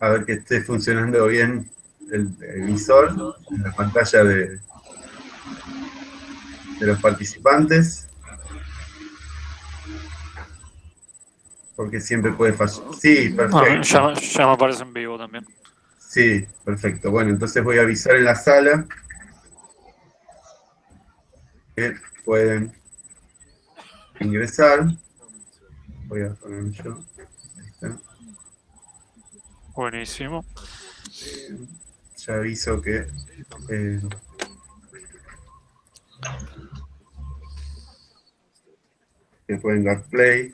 a ver que esté funcionando bien el, visor en la pantalla de, de los participantes. Porque siempre puede fallar. Sí, perfecto. ya, ya me aparece en vivo también. Sí, perfecto. Bueno, entonces voy a avisar en la sala que pueden ingresar. Voy a poner yo. Ahí está. Buenísimo. Ya aviso que... Eh, pueden dar play.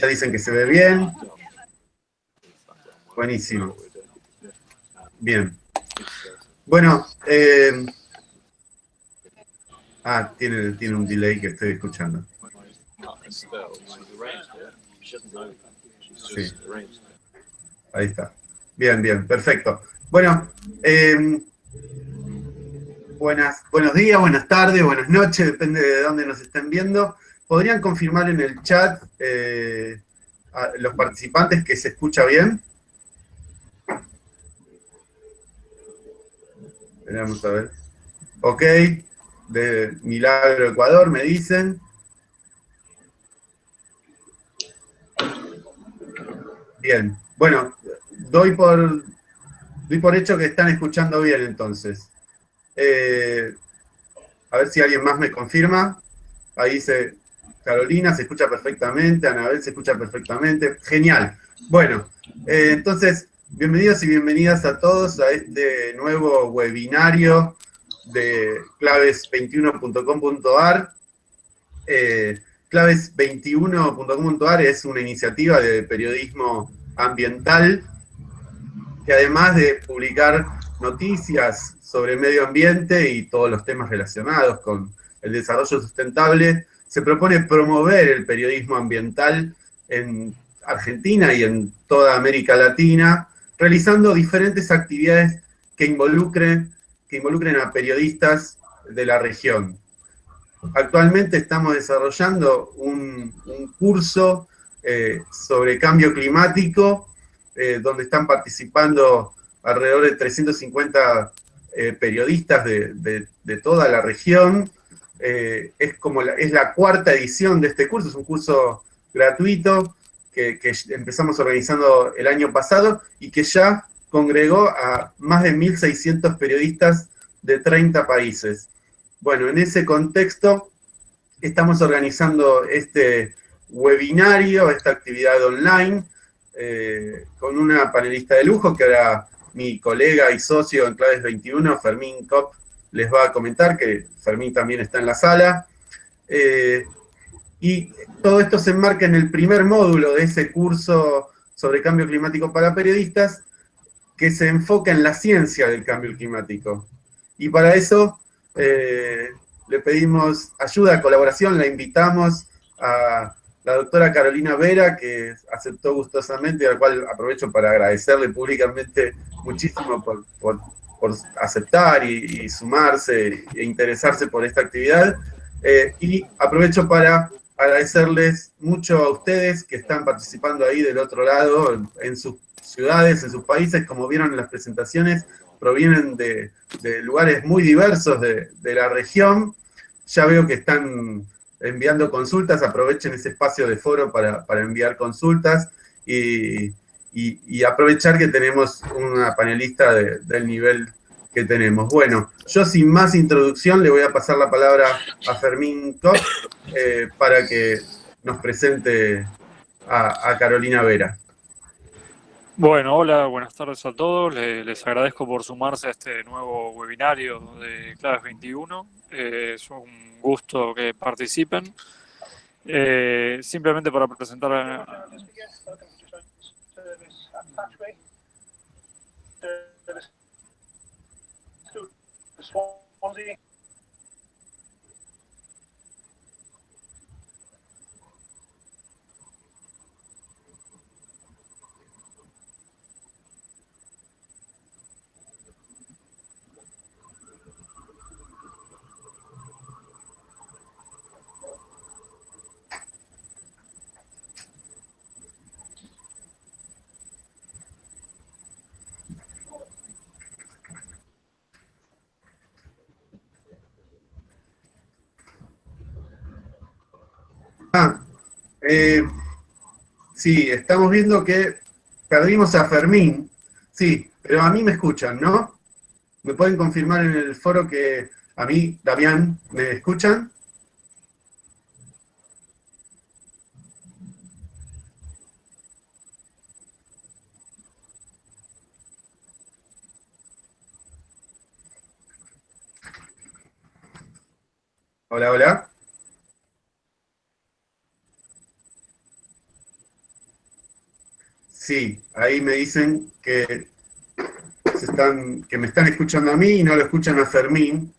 Ya dicen que se ve bien. Buenísimo. Bien. Bueno, eh, ah, tiene, tiene un delay que estoy escuchando. Sí. Ahí está. Bien, bien, perfecto. Bueno, eh, buenas, buenos días, buenas tardes, buenas noches, depende de dónde nos estén viendo. ¿Podrían confirmar en el chat eh, a los participantes que se escucha bien? Vamos a ver. Ok, de Milagro Ecuador me dicen. Bien, bueno, doy por, doy por hecho que están escuchando bien entonces. Eh, a ver si alguien más me confirma. Ahí se, Carolina se escucha perfectamente, Anabel se escucha perfectamente. Genial. Bueno, eh, entonces, bienvenidos y bienvenidas a todos a este nuevo webinario de claves21.com.ar. Eh, claves21.com.ar es una iniciativa de periodismo ambiental que además de publicar noticias sobre medio ambiente y todos los temas relacionados con el desarrollo sustentable, se propone promover el periodismo ambiental en Argentina y en toda América Latina, realizando diferentes actividades que involucren, involucren a periodistas de la región. Actualmente estamos desarrollando un, curso eh, sobre cambio climático, eh, donde están participando alrededor de 350 eh, periodistas de, toda la región, es como la, es la cuarta edición de este curso, es un curso gratuito que, empezamos organizando el año pasado y que ya congregó a más de 1.600 periodistas de 30 países. Bueno, en ese contexto estamos organizando este webinario, esta actividad online, eh, con una panelista de lujo que era mi colega y socio en Claves 21, Fermín Kopp, les va a comentar, que Fermín también está en la sala. Eh, y todo esto se enmarca en el primer módulo de ese curso sobre cambio climático para periodistas, que se enfoca en la ciencia del cambio climático. Y para eso eh, le pedimos ayuda, colaboración, la invitamos a la doctora Carolina Vera, que aceptó gustosamente, al cual aprovecho para agradecerle públicamente muchísimo por, por aceptar y, sumarse e interesarse por esta actividad. Eh, y aprovecho para agradecerles mucho a ustedes que están participando ahí del otro lado, en, sus ciudades, en sus países, como vieron en las presentaciones, provienen de, lugares muy diversos de, la región. Ya veo que están enviando consultas, aprovechen ese espacio de foro para, enviar consultas y, y, aprovechar que tenemos una panelista del nivel que tenemos. Bueno, yo sin más introducción le voy a pasar la palabra a Fermín Koch eh, para que nos presente a, Carolina Vera. Bueno, hola, buenas tardes a todos. Les, agradezco por sumarse a este nuevo webinario de Claves 21. Eh, es un gusto que participen. Eh, simplemente para presentar Eh, sí, estamos viendo que perdimos a Fermín. Sí, pero a mí me escuchan, ¿no? ¿Me pueden confirmar en el foro que a mí, Damián, me escuchan? Hola, hola. Sí, ahí me dicen que, están, que me están escuchando a mí y no lo escuchan a Fermín.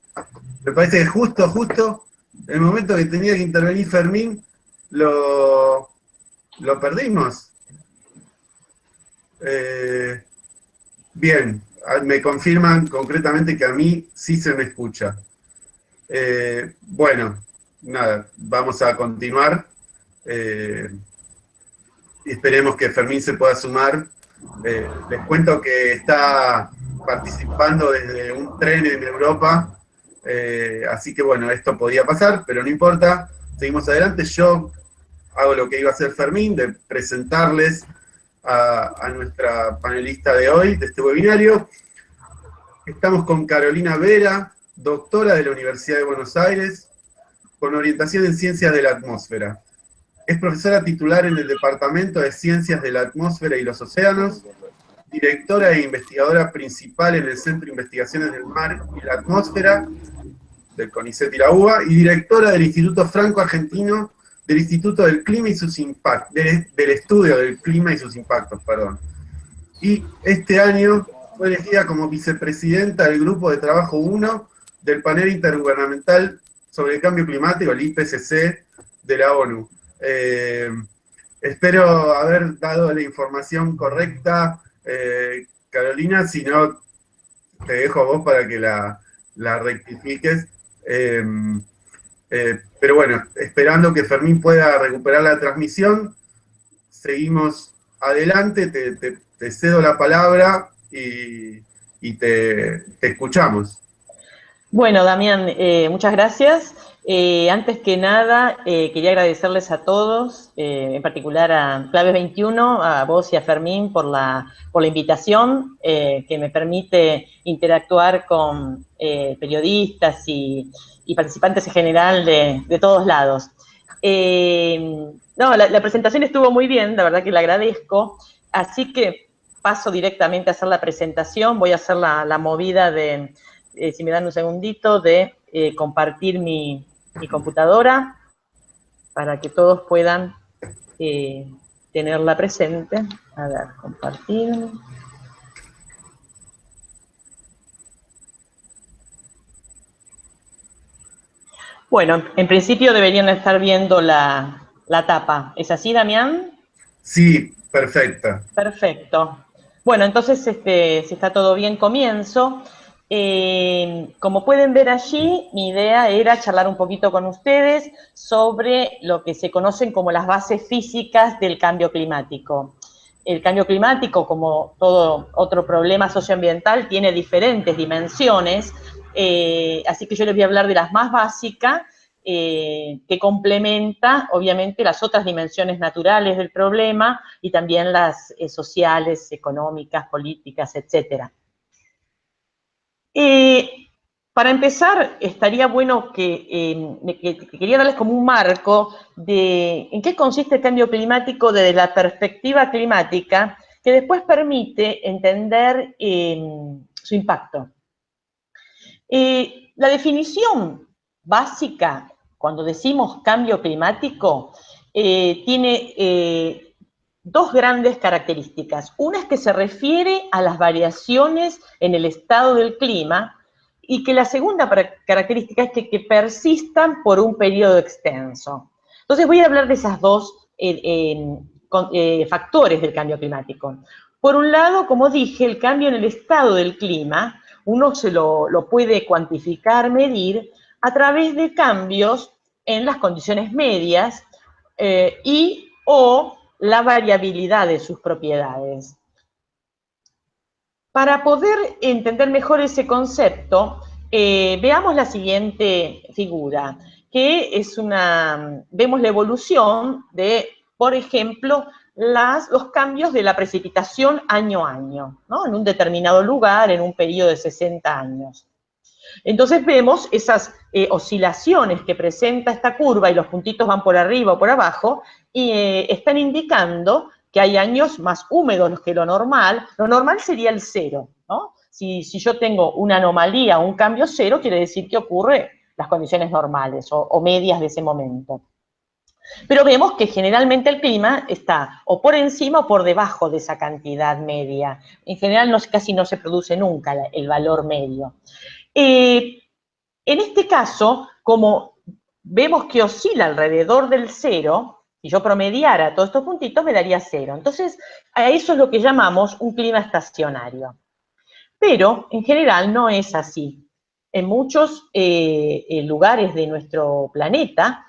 Me parece que justo, justo, el momento que tenía que intervenir Fermín, lo, lo perdimos. Eh, bien, me confirman concretamente que a mí sí se me escucha. Eh, bueno, nada, vamos a continuar. Eh, esperemos que Fermín se pueda sumar. Eh, les cuento que está participando desde un tren en Europa, así que bueno, esto podía pasar, pero no importa, seguimos adelante. Yo hago lo que iba a hacer Fermín, de presentarles a, a nuestra panelista de hoy, de este webinario. Estamos con Carolina Vera, doctora de la Universidad de Buenos Aires, con orientación en Ciencias de la Atmósfera. Es profesora titular en el Departamento de Ciencias de la Atmósfera y los Océanos, directora e investigadora principal en el Centro de Investigaciones del Mar y la Atmósfera, del CONICET UBA, y directora del Instituto Franco Argentino, del Instituto del Clima y sus impactos, del, del Estudio del Clima y sus Impactos, perdón. Y este año fue elegida como vicepresidenta del Grupo de Trabajo 1 del panel intergubernamental sobre el cambio climático, el IPCC de la ONU. Eh, espero haber dado la información correcta, eh, Carolina, si no, te dejo a vos para que la, rectifiques. Em, eh, pero bueno, esperando que Fermín pueda recuperar la transmisión, seguimos adelante, te, cedo la palabra y, te escuchamos. Bueno, Damián, muchas gracias. Eh, antes que nada, eh, quería agradecerles a todos, en particular a Claves 21, a vos y a Fermín por la, invitación que me permite interactuar con periodistas y, participantes en general de, todos lados. no, la, presentación estuvo muy bien, la verdad que la agradezco, así que paso directamente a hacer la presentación, voy a hacer la movida de eh, si me dan un segundito, de eh, compartir mi, computadora para que todos puedan eh, tenerla presente. A ver, compartir. Bueno, en principio deberían estar viendo la, tapa. ¿Es así, Damián? Sí, perfecta. Perfecto. Bueno, entonces, este, si está todo bien, comienzo. Eh, como pueden ver allí, mi idea era charlar un poquito con ustedes sobre lo que se conocen como las bases físicas del cambio climático. El cambio climático, como todo otro problema socioambiental, tiene diferentes dimensiones, eh, así que yo les voy a hablar de las más básicas, eh, que complementa, obviamente, las otras dimensiones naturales del problema y también las sociales, económicas, políticas, etcétera. Eh, para empezar, estaría bueno em, que, quería darles como un marco de en qué consiste el cambio climático desde la perspectiva climática, que después permite entender em, su impacto. Eh, la definición básica, cuando decimos cambio climático, eh, tiene dos grandes características. Una es que se refiere a las variaciones en el estado del clima y que la segunda característica es que, persistan por un periodo extenso. Entonces voy a hablar de esas dos eh, factores del cambio climático. Por un lado, como dije, el cambio en el estado del clima, uno se lo, puede cuantificar, medir, a través de cambios en las condiciones medias eh, y o la variabilidad de sus propiedades. Para poder entender mejor ese concepto, eh, veamos la siguiente figura, que es una, vemos la evolución de, por ejemplo, las, los cambios de la precipitación año a año, ¿no? en un determinado lugar, en un periodo de 60 años. Entonces vemos esas eh, oscilaciones que presenta esta curva y los puntitos van por arriba o por abajo y eh, están indicando que hay años más húmedos que lo normal. Lo normal sería el cero, ¿no? Si, yo tengo una anomalía o un cambio cero, quiere decir que ocurre las condiciones normales o, medias de ese momento. Pero vemos que generalmente el clima está o por encima o por debajo de esa cantidad media. En general casi no se produce nunca el valor medio. Eh, en este caso, como vemos que oscila alrededor del cero, si yo promediara todos estos puntitos me daría cero. Entonces, a eso es lo que llamamos un clima estacionario. Pero, en general, no es así. En muchos eh, eh, lugares de nuestro planeta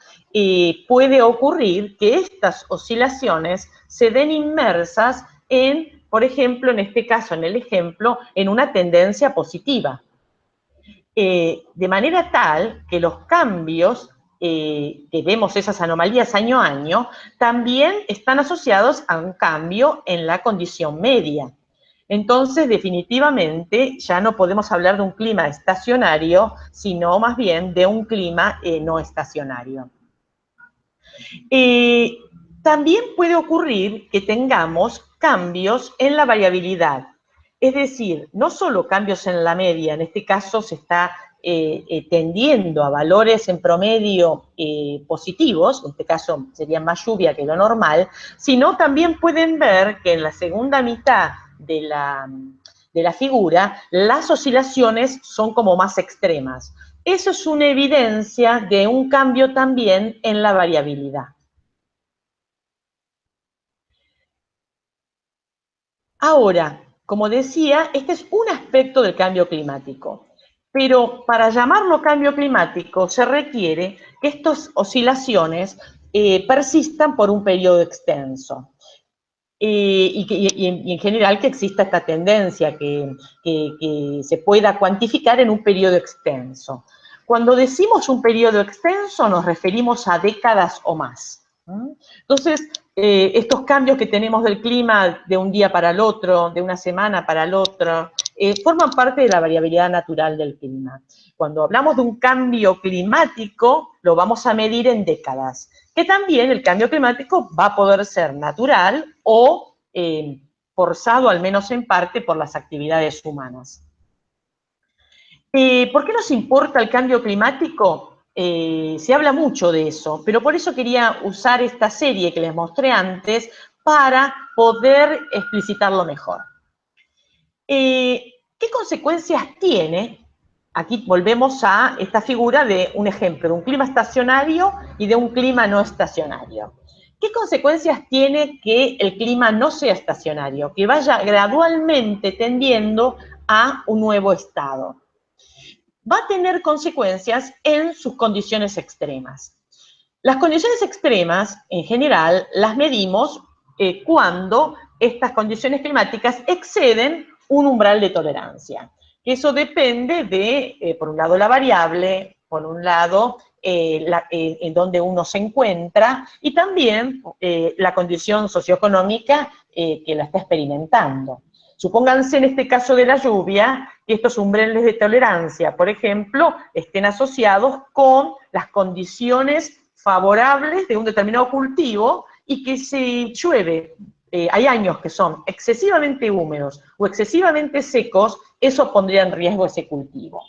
puede ocurrir que estas oscilaciones se den inmersas en, por ejemplo, en este caso, en el ejemplo, en una tendencia positiva. Eh, de manera tal que los cambios eh, que vemos esas anomalías año a año, también están asociados a un cambio en la condición media. Entonces, definitivamente, ya no podemos hablar de un clima estacionario, sino más bien de un clima eh, no estacionario. también puede ocurrir que tengamos cambios en la variabilidad. Es decir, no solo cambios en la media, en este caso se está eh, eh, tendiendo a valores en promedio eh, positivos, en este caso sería más lluvia que lo normal, sino también pueden ver que en la segunda mitad de la, de la figura las oscilaciones son como más extremas. Eso es una evidencia de un cambio también en la variabilidad. Ahora, como decía, este es un aspecto del cambio climático. Pero para llamarlo cambio climático se requiere que estas oscilaciones eh, persistan por un periodo extenso. Eh, y, en, general que exista esta tendencia que, que se pueda cuantificar en un periodo extenso. Cuando decimos un periodo extenso nos referimos a décadas o más. Entonces, eh, estos cambios que tenemos del clima de un día para el otro, de una semana para el otro, eh, forman parte de la variabilidad natural del clima. Cuando hablamos de un cambio climático, lo vamos a medir en décadas, que también el cambio climático va a poder ser natural o eh, forzado, al menos en parte, por las actividades humanas. ¿Por qué nos importa el cambio climático? Eh, se habla mucho de eso, pero por eso quería usar esta serie que les mostré antes para poder explicitarlo mejor. Eh, ¿Qué consecuencias tiene? Aquí volvemos a esta figura de un ejemplo, de un clima estacionario y de un clima no estacionario. ¿Qué consecuencias tiene que el clima no sea estacionario? Que vaya gradualmente tendiendo a un nuevo estado va a tener consecuencias en sus condiciones extremas. Las condiciones extremas, en general, las medimos eh, cuando estas condiciones climáticas exceden un umbral de tolerancia. Eso depende de, eh, por un lado, la variable, por un lado, eh, en donde uno se encuentra, y también la condición socioeconómica que la está experimentando. Supónganse en este caso de la lluvia que estos umbrales de tolerancia, por ejemplo, estén asociados con las condiciones favorables de un determinado cultivo y que si llueve, eh, hay años que son excesivamente húmedos o excesivamente secos, eso pondría en riesgo ese cultivo.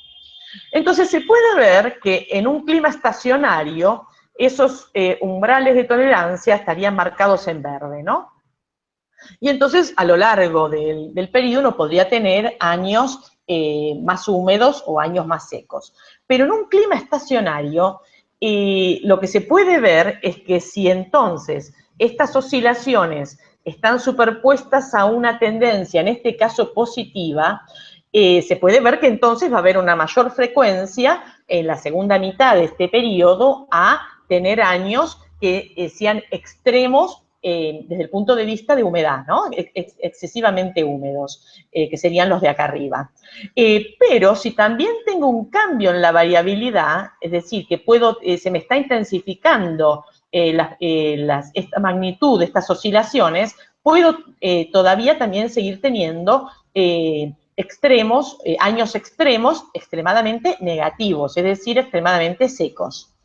Entonces se puede ver que en un clima estacionario, esos eh, umbrales de tolerancia estarían marcados en verde, ¿no? Y entonces, a lo largo del, periodo, uno podría tener años eh, más húmedos o años más secos. Pero en un clima estacionario, eh, lo que se puede ver es que si entonces estas oscilaciones están superpuestas a una tendencia, en este caso positiva, eh, se puede ver que entonces va a haber una mayor frecuencia en la segunda mitad de este periodo a tener años que sean extremos eh, desde el punto de vista de humedad, ¿no? excesivamente húmedos, eh, que serían los de acá arriba. Eh, pero si también tengo un cambio en la variabilidad, es decir, que puedo, se me está intensificando esta magnitud estas oscilaciones, puedo todavía también seguir teniendo extremos, años extremos extremadamente negativos, es decir, extremadamente secos.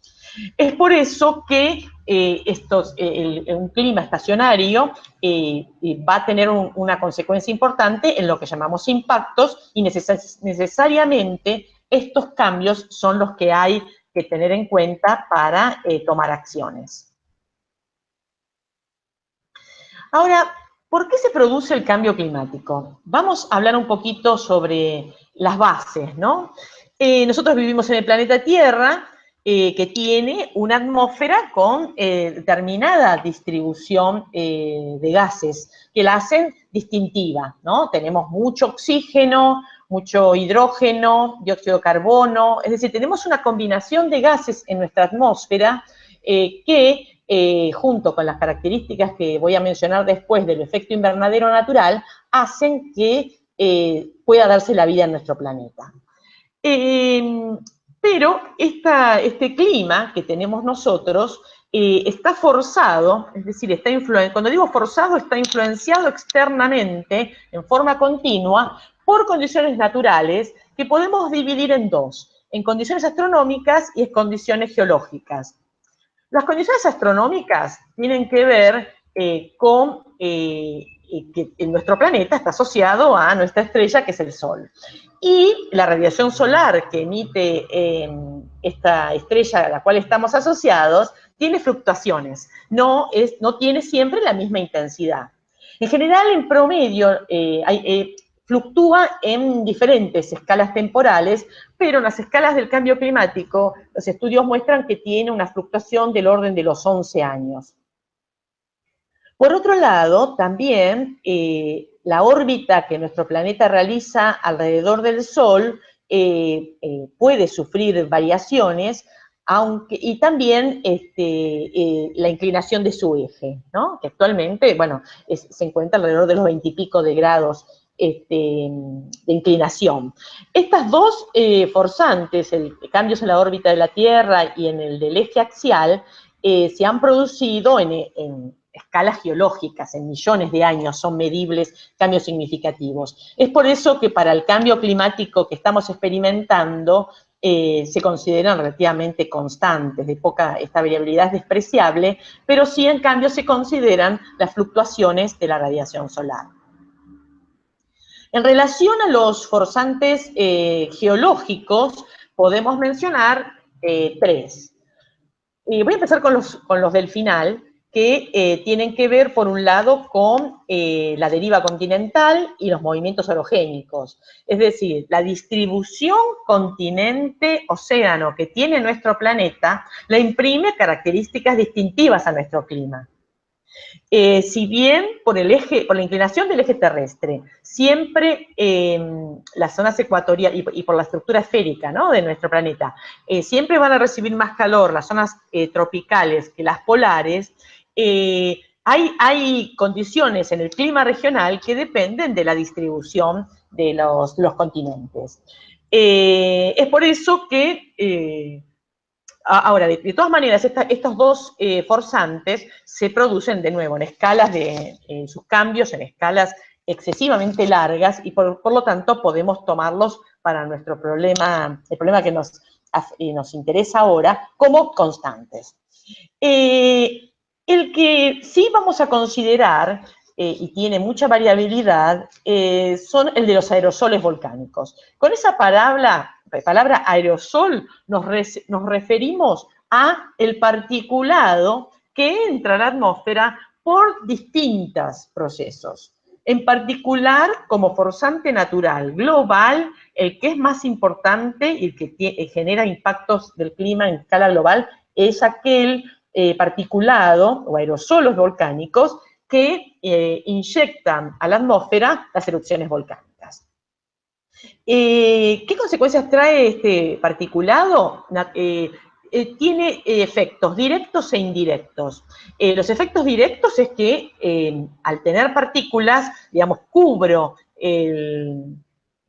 Es por eso que eh, estos, eh, un clima estacionario eh, va a tener una consecuencia importante en lo que llamamos impactos y necesariamente estos cambios son los que hay que tener en cuenta para tomar acciones. Ahora, ¿por qué se produce el cambio climático? Vamos a hablar un poquito sobre las bases, ¿no? nosotros vivimos en el planeta Tierra, eh, que tiene una atmósfera con eh, determinada distribución eh, de gases que la hacen distintiva, ¿no? Tenemos mucho oxígeno, mucho hidrógeno, dióxido de carbono, es decir, tenemos una combinación de gases en nuestra atmósfera que, junto con las características que voy a mencionar después del efecto invernadero natural, hacen que pueda darse la vida en nuestro planeta. Pero este clima que tenemos nosotros eh, está forzado, es decir, está cuando digo forzado, está influenciado externamente, en forma continua, por condiciones naturales que podemos dividir en dos, en condiciones astronómicas y en condiciones geológicas. Las condiciones astronómicas tienen que ver eh, con eh, que nuestro planeta está asociado a nuestra estrella, que es el Sol. Y la radiación solar que emite em, esta estrella a la cual estamos asociados tiene fluctuaciones, no, es, no tiene siempre la misma intensidad. En general, en promedio, eh, eh, fluctúa en diferentes escalas temporales, pero en las escalas del cambio climático, los estudios muestran que tiene una fluctuación del orden de los 11 años. Por otro lado, también eh, la órbita que nuestro planeta realiza alrededor del Sol eh, eh, puede sufrir variaciones, aunque, y también este, la inclinación de su eje, ¿no? que actualmente, bueno, se encuentra alrededor de los veintipico de grados este, de inclinación. Estas dos forzantes, el, cambios en la órbita de la Tierra y en el del eje axial, se han producido en escalas geológicas, en millones de años son medibles cambios significativos. Es por eso que para el cambio climático que estamos experimentando, eh, se consideran relativamente constantes, de poca, esta variabilidad es despreciable, pero sí en cambio se consideran las fluctuaciones de la radiación solar. En relación a los forzantes eh, geológicos, podemos mencionar eh, tres. Y voy a empezar con los, con los del final, que eh, tienen que ver, por un lado, con eh, la deriva continental y los movimientos orogénicos. Es decir, la distribución continente-océano que tiene nuestro planeta le imprime características distintivas a nuestro clima. Eh, si bien por, el eje, por la inclinación del eje terrestre, siempre em, las zonas ecuatoriales y, por la estructura esférica ¿no? de nuestro planeta, siempre van a recibir más calor las zonas tropicales que las polares, eh, hay, condiciones en el clima regional que dependen de la distribución de los, continentes. Eh, es por eso que, eh, ahora, de, todas maneras, estos dos forzantes se producen de nuevo en escalas de, sus cambios, en escalas excesivamente largas y por, lo tanto podemos tomarlos para nuestro problema, el problema que nos, nos interesa ahora, como constantes. El que sí vamos a considerar, eh, y tiene mucha variabilidad, eh, son el de los aerosoles volcánicos. Con esa palabra, palabra aerosol nos, referimos a el particulado que entra a la atmósfera por distintos procesos. En particular, como forzante natural global, el que es más importante y el que genera impactos del clima en escala global es aquel eh, particulado o aerosolos volcánicos que eh, inyectan a la atmósfera las erupciones volcánicas. Eh, ¿Qué consecuencias trae este particulado? tiene efectos directos e indirectos. los efectos directos es que al tener partículas, digamos, cubro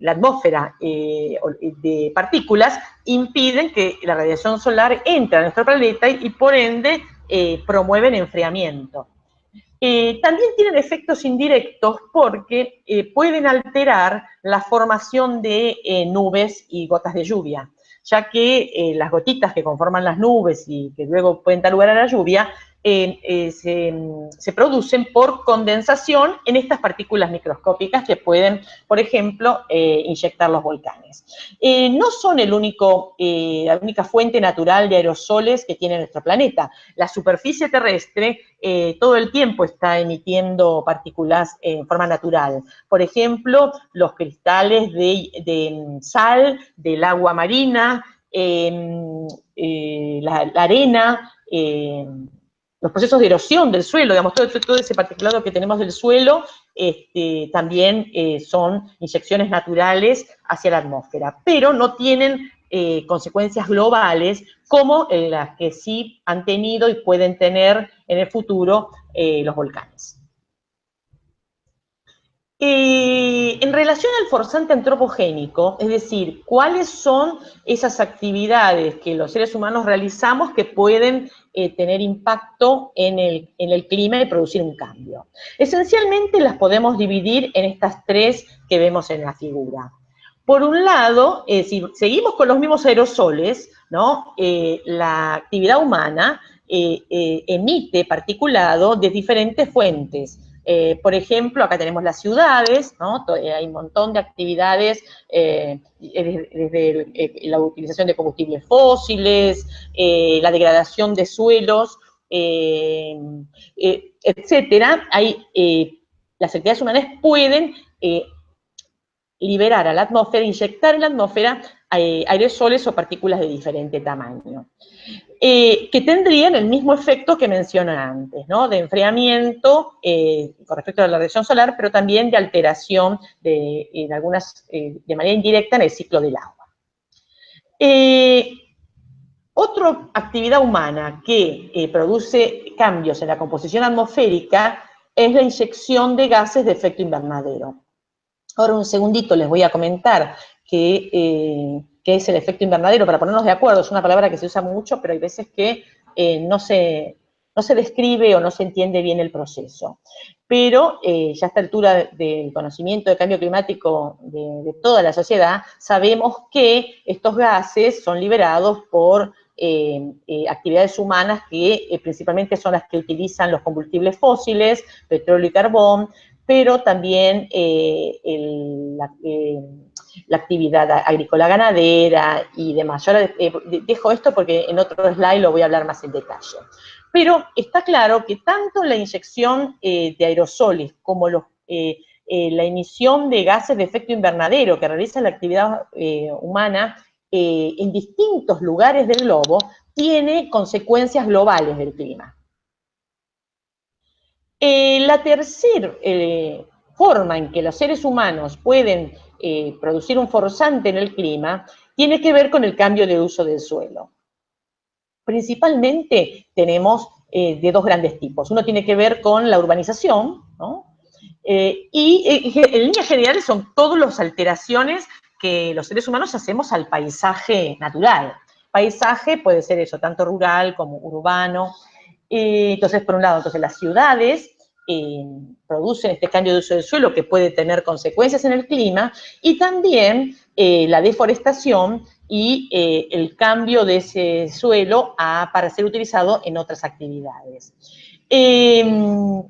la atmósfera de partículas, impiden que la radiación solar entre a nuestro planeta y, por ende promueven enfriamiento. también tienen efectos indirectos porque pueden alterar la formación de nubes y gotas de lluvia ya que eh, las gotitas que conforman las nubes y que luego pueden dar lugar a la lluvia, eh, eh, se, producen por condensación en estas partículas microscópicas que pueden, por ejemplo, inyectar los volcanes. no son el único, la única fuente natural de aerosoles que tiene nuestro planeta. La superficie terrestre todo el tiempo está emitiendo partículas en forma natural. Por ejemplo, los cristales de, de sal del agua marina, Em, eh, la, arena, em, los procesos de erosión del suelo, digamos, todo, todo ese particulado que tenemos del suelo, este, también eh, son inyecciones naturales hacia la atmósfera, pero no tienen eh, consecuencias globales como las que sí han tenido y pueden tener en el futuro los volcanes. Eh, en relación al forzante antropogénico, es decir, ¿cuáles son esas actividades que los seres humanos realizamos que pueden eh, tener impacto en el, clima y producir un cambio? Esencialmente las podemos dividir en estas tres que vemos en la figura. Por un lado, eh, si seguimos con los mismos aerosoles, la actividad humana emite particulado de diferentes fuentes, eh, por ejemplo, acá tenemos las ciudades, ¿no? Eh, hay un montón de actividades, eh, desde la utilización de combustibles fósiles, la degradación de suelos, etcétera. las actividades humanas pueden liberar a la atmósfera, inyectar en la atmósfera aerosoles o partículas de diferente tamaño. Eh, que tendrían el mismo efecto que mencioné antes, ¿no? De enfriamiento eh, con respecto a la radiación solar, pero también de alteración de, en algunas, eh, de manera indirecta en el ciclo del agua. otra actividad humana que produce cambios en la composición atmosférica es la inyección de gases de efecto invernadero. Ahora un segundito les voy a comentar que qué es el efecto invernadero, para ponernos de acuerdo, es una palabra que se usa mucho, pero hay veces que eh, no, se, no se describe o no se entiende bien el proceso. Pero eh, ya a esta altura del conocimiento del cambio climático de, toda la sociedad, sabemos que estos gases son liberados por eh, actividades humanas que principalmente son las que utilizan los combustibles fósiles, petróleo y carbón, pero también el, la actividad agrícola ganadera y demás. Yo eh, dejo esto porque en otro slide lo voy a hablar más en detalle. Pero está claro que tanto la inyección eh, de aerosoles como eh, la emisión de gases de efecto invernadero que realiza la actividad humana en distintos lugares del globo tiene consecuencias globales del clima. La tercera forma en que los seres humanos pueden eh, producir un forzante en el clima tiene que ver con el cambio de uso del suelo. Principalmente tenemos eh, de dos grandes tipos. Uno tiene que ver con la urbanización, eh, y en líneas generales son todas las alteraciones que los seres humanos hacemos al paisaje natural. Paisaje puede ser eso, tanto rural como urbano. Entonces, por un lado, entonces las ciudades eh, producen este cambio de uso del suelo que puede tener consecuencias en el clima y también eh, la deforestación y eh, el cambio de ese suelo para ser utilizado en otras actividades. Em,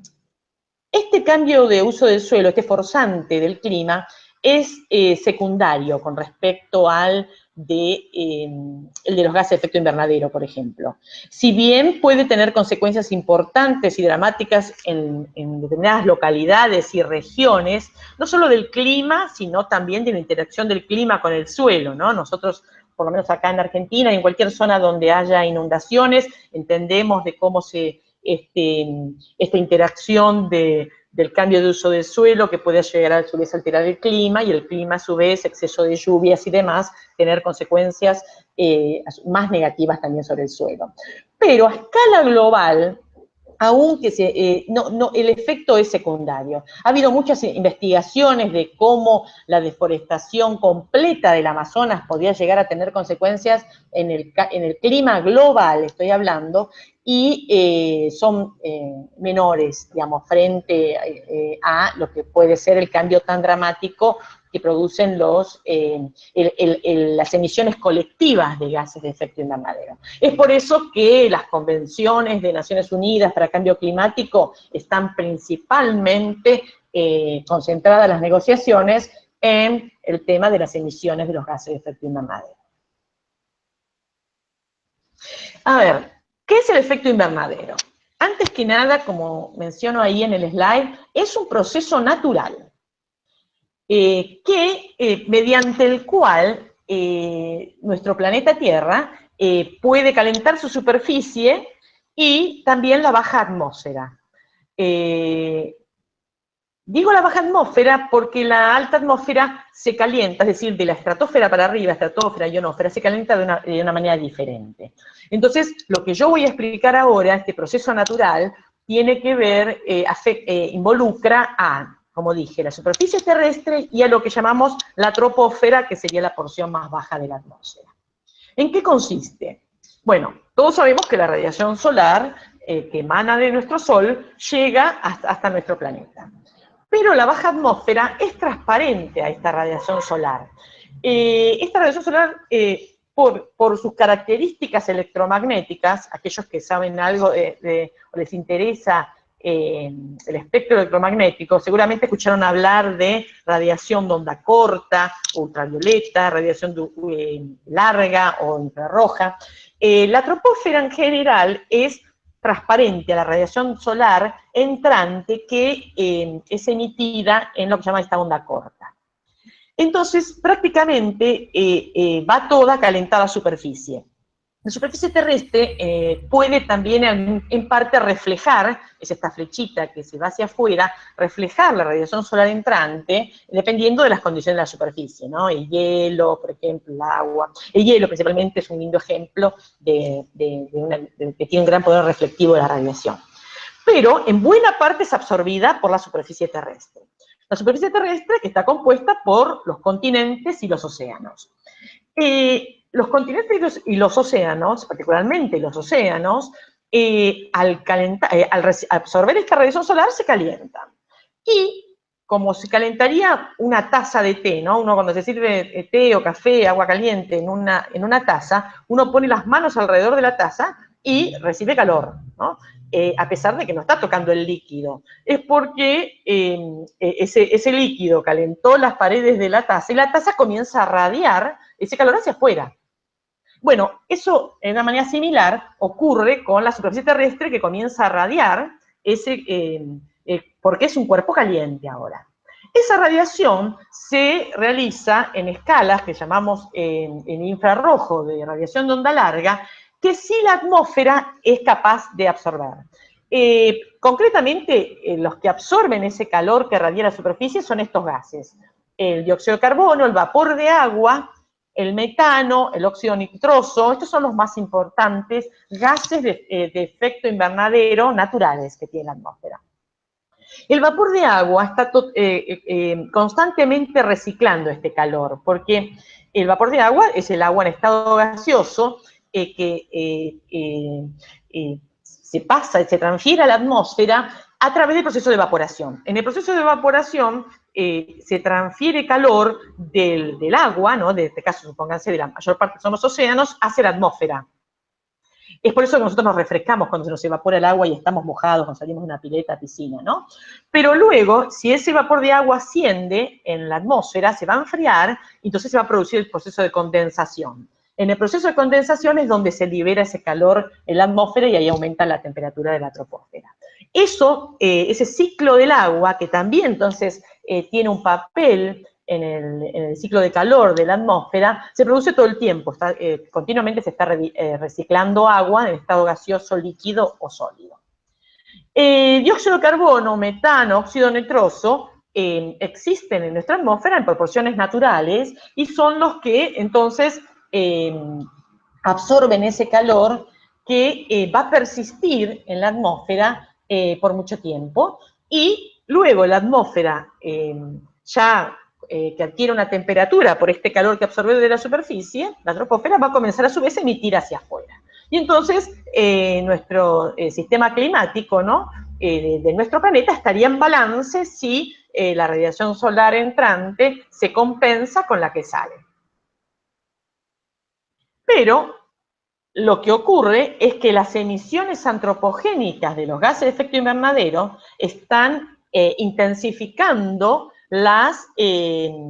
este cambio de uso del suelo, este forzante del clima, es secundario con respecto al de, em, el de los gases de efecto invernadero, por ejemplo. Si bien puede tener consecuencias importantes y dramáticas en, determinadas localidades y regiones, no solo del clima, sino también de la interacción del clima con el suelo, ¿no? Nosotros, por lo menos acá en Argentina, y en cualquier zona donde haya inundaciones, entendemos de cómo se, este, esta interacción de, del cambio de uso del suelo que puede llegar a su vez a alterar el clima y el clima a su vez, exceso de lluvias y demás, tener consecuencias eh, más negativas también sobre el suelo. Pero a escala global, aunque se, eh, el efecto es secundario. Ha habido muchas investigaciones de cómo la deforestación completa del Amazonas podría llegar a tener consecuencias en el, en el clima global, estoy hablando, y eh, son eh, menores, digamos, frente a lo que puede ser el cambio tan dramático que producen los, eh, las emisiones colectivas de gases de efecto invernadero. Es por eso que las convenciones de Naciones Unidas para Cambio Climático están principalmente eh, concentradas las negociaciones en el tema de las emisiones de los gases de efecto invernadero. A ver, ¿qué es el efecto invernadero? Antes que nada, como menciono ahí en el slide, es un proceso natural. Eh, que, eh, mediante el cual eh, nuestro planeta Tierra puede calentar su superficie y también la baja atmósfera. digo la baja atmósfera porque la alta atmósfera se calienta, es decir, de la estratosfera para arriba, estratosfera, ionósfera, se calienta de una, de una manera diferente. Entonces, lo que yo voy a explicar ahora, este proceso natural, tiene que ver, involucra a como dije, la superficie terrestre y a lo que llamamos la troposfera, que sería la porción más baja de la atmósfera. ¿En qué consiste? Bueno, todos sabemos que la radiación solar eh, que emana de nuestro Sol llega hasta, nuestro planeta. Pero la baja atmósfera es transparente a esta radiación solar. Eh, esta radiación solar, eh, por, sus características electromagnéticas, aquellos que saben algo o les interesa el espectro electromagnético, seguramente escucharon hablar de radiación de onda corta, ultravioleta, radiación eh, larga o infrarroja. Eh, la troposfera en general es transparente a la radiación solar entrante que eh, es emitida en lo que se llama esta onda corta. Entonces, prácticamente va toda calentada a superficie. La superficie terrestre eh, puede también en, parte reflejar, es esta flechita que se va hacia afuera, reflejar la radiación solar entrante, dependiendo de las condiciones de la superficie, ¿no? El hielo, por ejemplo, el agua. El hielo principalmente es un lindo ejemplo de, que tiene un gran poder reflectivo de la radiación. Pero en buena parte es absorbida por la superficie terrestre. La superficie terrestre que está compuesta por los continentes y los océanos. Eh, los continentes y los, océanos, particularmente los océanos, eh, al, eh, al absorber esta radiación solar se calientan. Y como se calentaría una taza de té, ¿no? Uno cuando se sirve té o café, agua caliente en una, en una taza, uno pone las manos alrededor de la taza y recibe calor, ¿no? Eh, a pesar de que no está tocando el líquido. Es porque ese, ese líquido calentó las paredes de la taza y la taza comienza a radiar ese calor hacia afuera. Bueno, eso de una manera similar ocurre con la superficie terrestre que comienza a radiar, ese, eh, eh, porque es un cuerpo caliente ahora. Esa radiación se realiza en escalas que llamamos en infrarrojo de radiación de onda larga, que sí la atmósfera es capaz de absorber. Eh, concretamente, los que absorben ese calor que radia la superficie son estos gases. El dióxido de carbono, el vapor de agua el metano, el óxido nitroso, estos son los más importantes gases de, eh, efecto invernadero naturales que tiene la atmósfera. El vapor de agua está eh, eh, constantemente reciclando este calor, porque el vapor de agua es el agua en estado gaseoso que se pasa, se transfiere a la atmósfera a través del proceso de evaporación. En el proceso de evaporación eh, se transfiere calor del, agua, ¿no? de este caso, supónganse, de la mayor parte son los océanos, hacia la atmósfera. Es por eso que nosotros nos refrescamos cuando se nos evapora el agua y estamos mojados cuando salimos de una pileta, piscina, ¿no? Pero luego, si ese vapor de agua asciende en la atmósfera, se va a enfriar entonces se va a producir el proceso de condensación. En el proceso de condensación es donde se libera ese calor en la atmósfera y ahí aumenta la temperatura de la troposfera. Eso, eh, ese ciclo del agua, que también entonces eh, tiene un papel en el, ciclo de calor de la atmósfera, se produce todo el tiempo, eh, continuamente se está reciclando agua en estado gaseoso, líquido o sólido. Dióxido de carbono, metano, óxido nitroso existen en nuestra atmósfera en proporciones naturales y son los que entonces absorben ese calor que va a persistir en la atmósfera por mucho tiempo y luego la atmósfera ya que adquiere una temperatura por este calor que absorbe de la superficie, la troposfera va a comenzar a su vez a emitir hacia afuera. Y entonces eh, nuestro eh, sistema climático ¿no? Eh, de, nuestro planeta estaría en balance si la radiación solar entrante se compensa con la que sale. Pero lo que ocurre es que las emisiones antropogénicas de los gases de efecto invernadero están intensificando las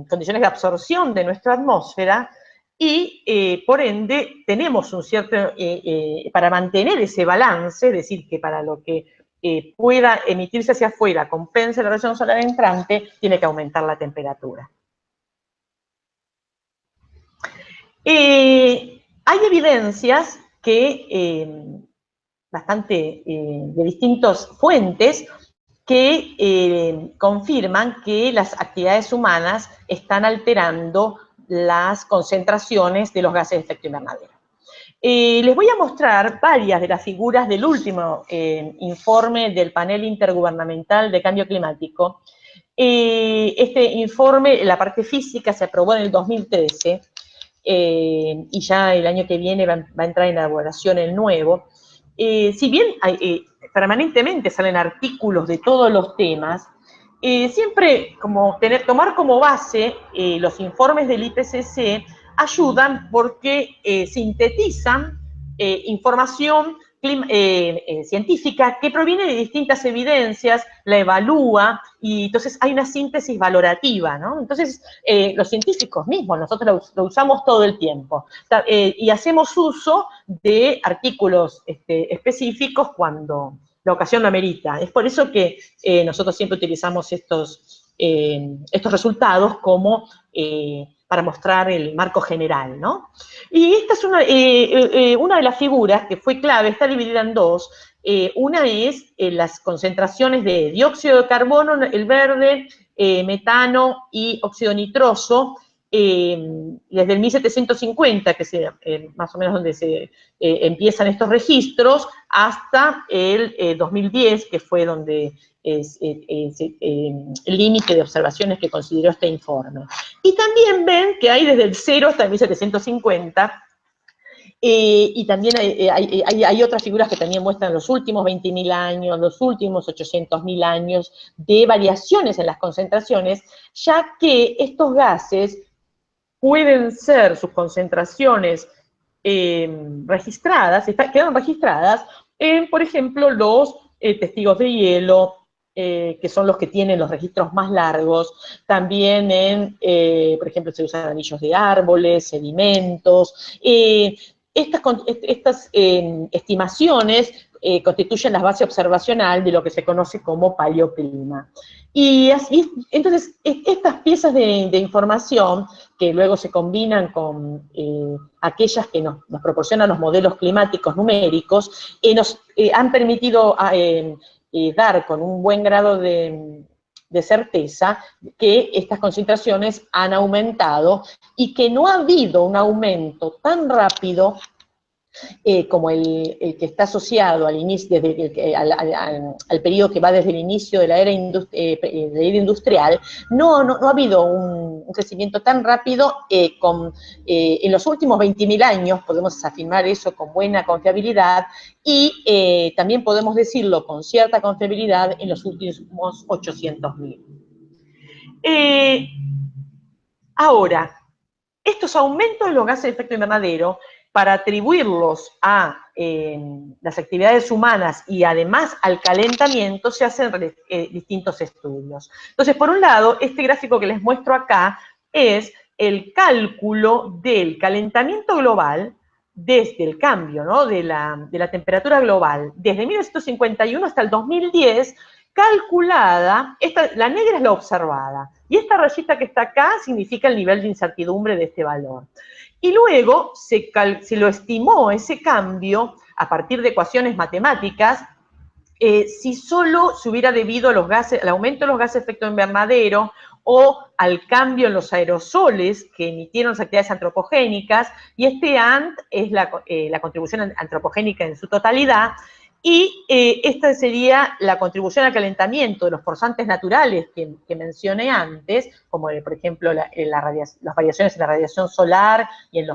condiciones de absorción de nuestra atmósfera y eh, por ende tenemos un cierto, eh, eh, para mantener ese balance, es decir, que para lo que pueda emitirse hacia afuera compense la radiación solar entrante, tiene que aumentar la temperatura. Hay evidencias que, bastante de distintas fuentes, que confirman que las actividades humanas están alterando las concentraciones de los gases de efecto invernadero. Eh, les voy a mostrar varias de las figuras del último eh, informe del panel intergubernamental de cambio climático. Eh, este informe, la parte física, se aprobó en el 2013 y ya el año que viene va, a entrar en elaboración el nuevo. si bien permanentemente salen artículos de todos los temas, eh, siempre como tener, tomar como base eh, los informes del IPCC ayudan porque eh, sintetizan información científica que proviene de distintas evidencias, la evalúa y entonces hay una síntesis valorativa, ¿no? Entonces los científicos mismos, nosotros lo, usamos todo el tiempo y hacemos uso de artículos este, específicos cuando, la ocasión lo amerita. Es por eso que eh, nosotros siempre utilizamos estos, eh, estos resultados como eh, para mostrar el marco general, ¿no? Y esta es una, una de las figuras que fue clave, está dividida en dos. una es las concentraciones de dióxido de carbono, el verde, metano y óxido nitroso, desde el 1750, que es más o menos donde se empiezan estos registros, hasta el 2010, eh, que fue donde es, eh, eh, el límite de observaciones que consideró este informe. Y también ven que hay desde el 0 hasta el 1750, y también hay, otras figuras que también muestran los últimos 20.000 años, los últimos 800.000 años de variaciones en las concentraciones, ya que estos gases pueden ser sus concentraciones registradas, quedan registradas por ejemplo, los eh, testigos de hielo, eh, que son los que tienen los registros más largos, también en, eh, por ejemplo, se usan anillos de árboles, sedimentos. estas, estas estimaciones constituyen la base observacional de lo que se conoce como paleoclima. Y entonces, estas piezas de, información que luego se combinan con eh, aquellas que nos, proporcionan los modelos climáticos numéricos, eh, nos eh, han permitido ah, dar con un buen grado de certeza que estas concentraciones han aumentado y que no ha habido un aumento tan rápido eh, como el, que está asociado al, inicio, desde al, periodo que va desde el inicio de la era, eh, industrial, no, no, ha habido un, crecimiento tan rápido eh, con, en los últimos 20.000 años, podemos afirmar eso con buena confiabilidad, y también podemos decirlo con cierta confiabilidad en los últimos 800.000. ahora, estos aumentos de los gases de efecto invernadero para atribuirlos a eh, las actividades humanas y además al calentamiento se hacen eh, distintos estudios. Entonces, por un lado, este gráfico que les muestro acá es el cálculo del calentamiento global desde el cambio ¿no? de, la, de la temperatura global, desde 1951 hasta el 2010, calculada, esta, la negra es la observada, y esta rayita que está acá significa el nivel de incertidumbre de este valor. Y luego se, lo estimó ese cambio a partir de ecuaciones matemáticas si solo se hubiera debido a los gases, al aumento de los gases de efecto invernadero o al cambio en los aerosoles que emitieron las actividades antropogénicas, y este ANT es la, la contribución antropogénica en su totalidad, y eh, esta sería la contribución al calentamiento de los forzantes naturales que, mencioné antes, como eh, por ejemplo eh, las variaciones en la radiación solar y, en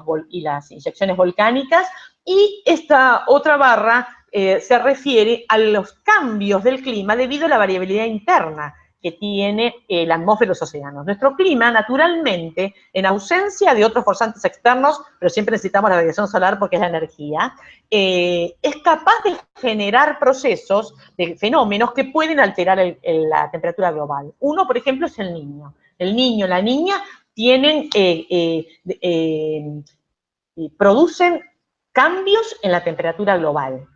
las inyecciones volcánicas. Y esta otra barra se refiere a los cambios del clima debido a la variabilidad interna que tiene la atmósfera de los océanos. Nuestro clima, naturalmente, en ausencia de otros forzantes externos, pero siempre necesitamos la radiación solar porque es la energía, eh, es capaz de generar procesos, de fenómenos que pueden alterar la temperatura global. Uno, por ejemplo, es el niño. El niño, la niña, tienen, eh, eh, producen cambios en la temperatura global.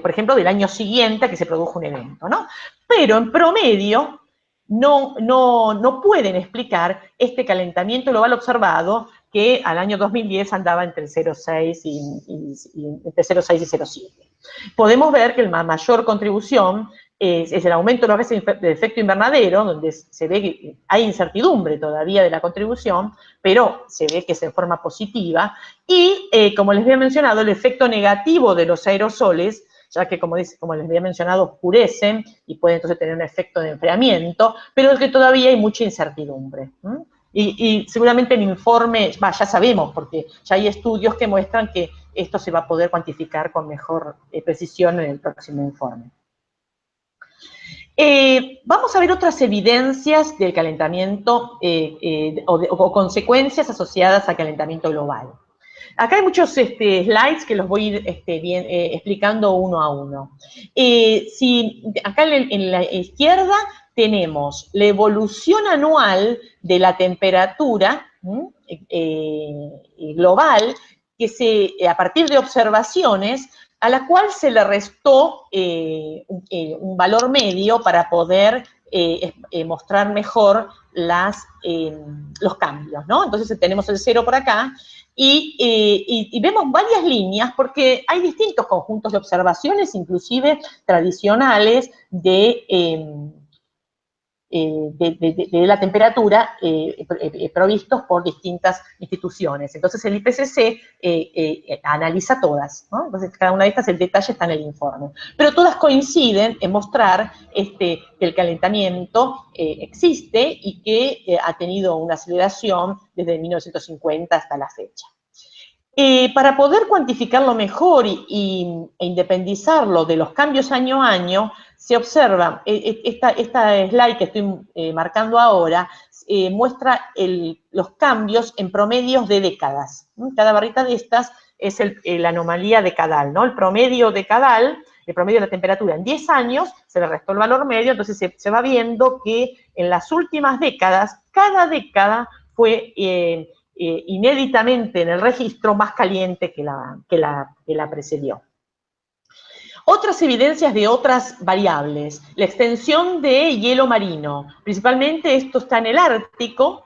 por ejemplo, del año siguiente que se produjo un evento, ¿no? Pero en promedio, no, no, no pueden explicar este calentamiento global observado que al año 2010 andaba entre 0,6 y, y, 0,6 y 0,7. Podemos ver que la mayor contribución es, el aumento de los gases de efecto invernadero, donde se ve que hay incertidumbre todavía de la contribución, pero se ve que es en forma positiva, y eh, como les había mencionado, el efecto negativo de los aerosoles, ya que como, dice, como les había mencionado, oscurecen y pueden entonces tener un efecto de enfriamiento, pero es que todavía hay mucha incertidumbre. Y, seguramente el informe, ya sabemos, porque ya hay estudios que muestran que esto se va a poder cuantificar con mejor eh, precisión en el próximo informe. Eh, vamos a ver otras evidencias del calentamiento eh, o, o, consecuencias asociadas al calentamiento global. Acá hay muchos este, slides que los voy a ir este, eh, explicando uno a uno. Eh, si, acá en, la izquierda tenemos la evolución anual de la temperatura eh, global que se, a partir de observaciones a la cual se le restó un, valor medio para poder mostrar mejor las, los cambios. Entonces tenemos el cero por acá eh, y, vemos varias líneas porque hay distintos conjuntos de observaciones, inclusive tradicionales, de, em, eh, de, la temperatura eh, provistos por distintas instituciones. Entonces el IPCC analiza todas, entonces cada una de estas, el detalle está en el informe. Pero todas coinciden en mostrar este, que el calentamiento existe y que ha tenido una aceleración desde 1950 hasta la fecha. Para poder cuantificarlo mejor y, e independizarlo de los cambios año a año, se observa, e, e, esta, esta slide que estoy eh, marcando ahora, eh, muestra los cambios en promedios de décadas. Cada barrita de estas es la anomalía decadal, ¿no? El promedio decadal, el promedio de la temperatura en 10 años, se le restó el valor medio, entonces se, va viendo que en las últimas décadas, cada década fue eh, inéditamente en el registro más caliente que la, que la, que la precedió. Otras evidencias de otras variables, la extensión de hielo marino, principalmente esto está en el Ártico,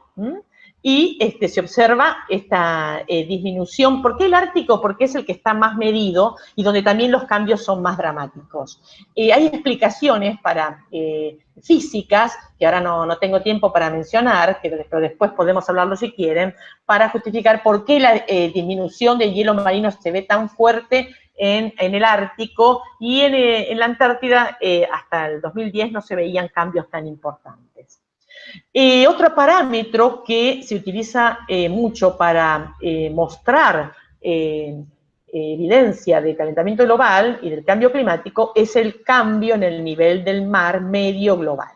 y este, se observa esta eh, disminución. ¿Por qué el Ártico? Porque es el que está más medido y donde también los cambios son más dramáticos. Eh, hay explicaciones para eh, físicas, que ahora no, no, tengo tiempo para mencionar, pero después podemos hablarlo si quieren, para justificar por qué la disminución del hielo marino se ve tan fuerte en, el Ártico y en, la Antártida hasta el 2010 no se veían cambios tan importantes. Eh, otro parámetro que se utiliza mucho para mostrar evidencia de calentamiento global y del cambio climático es el cambio en el nivel del mar medio global.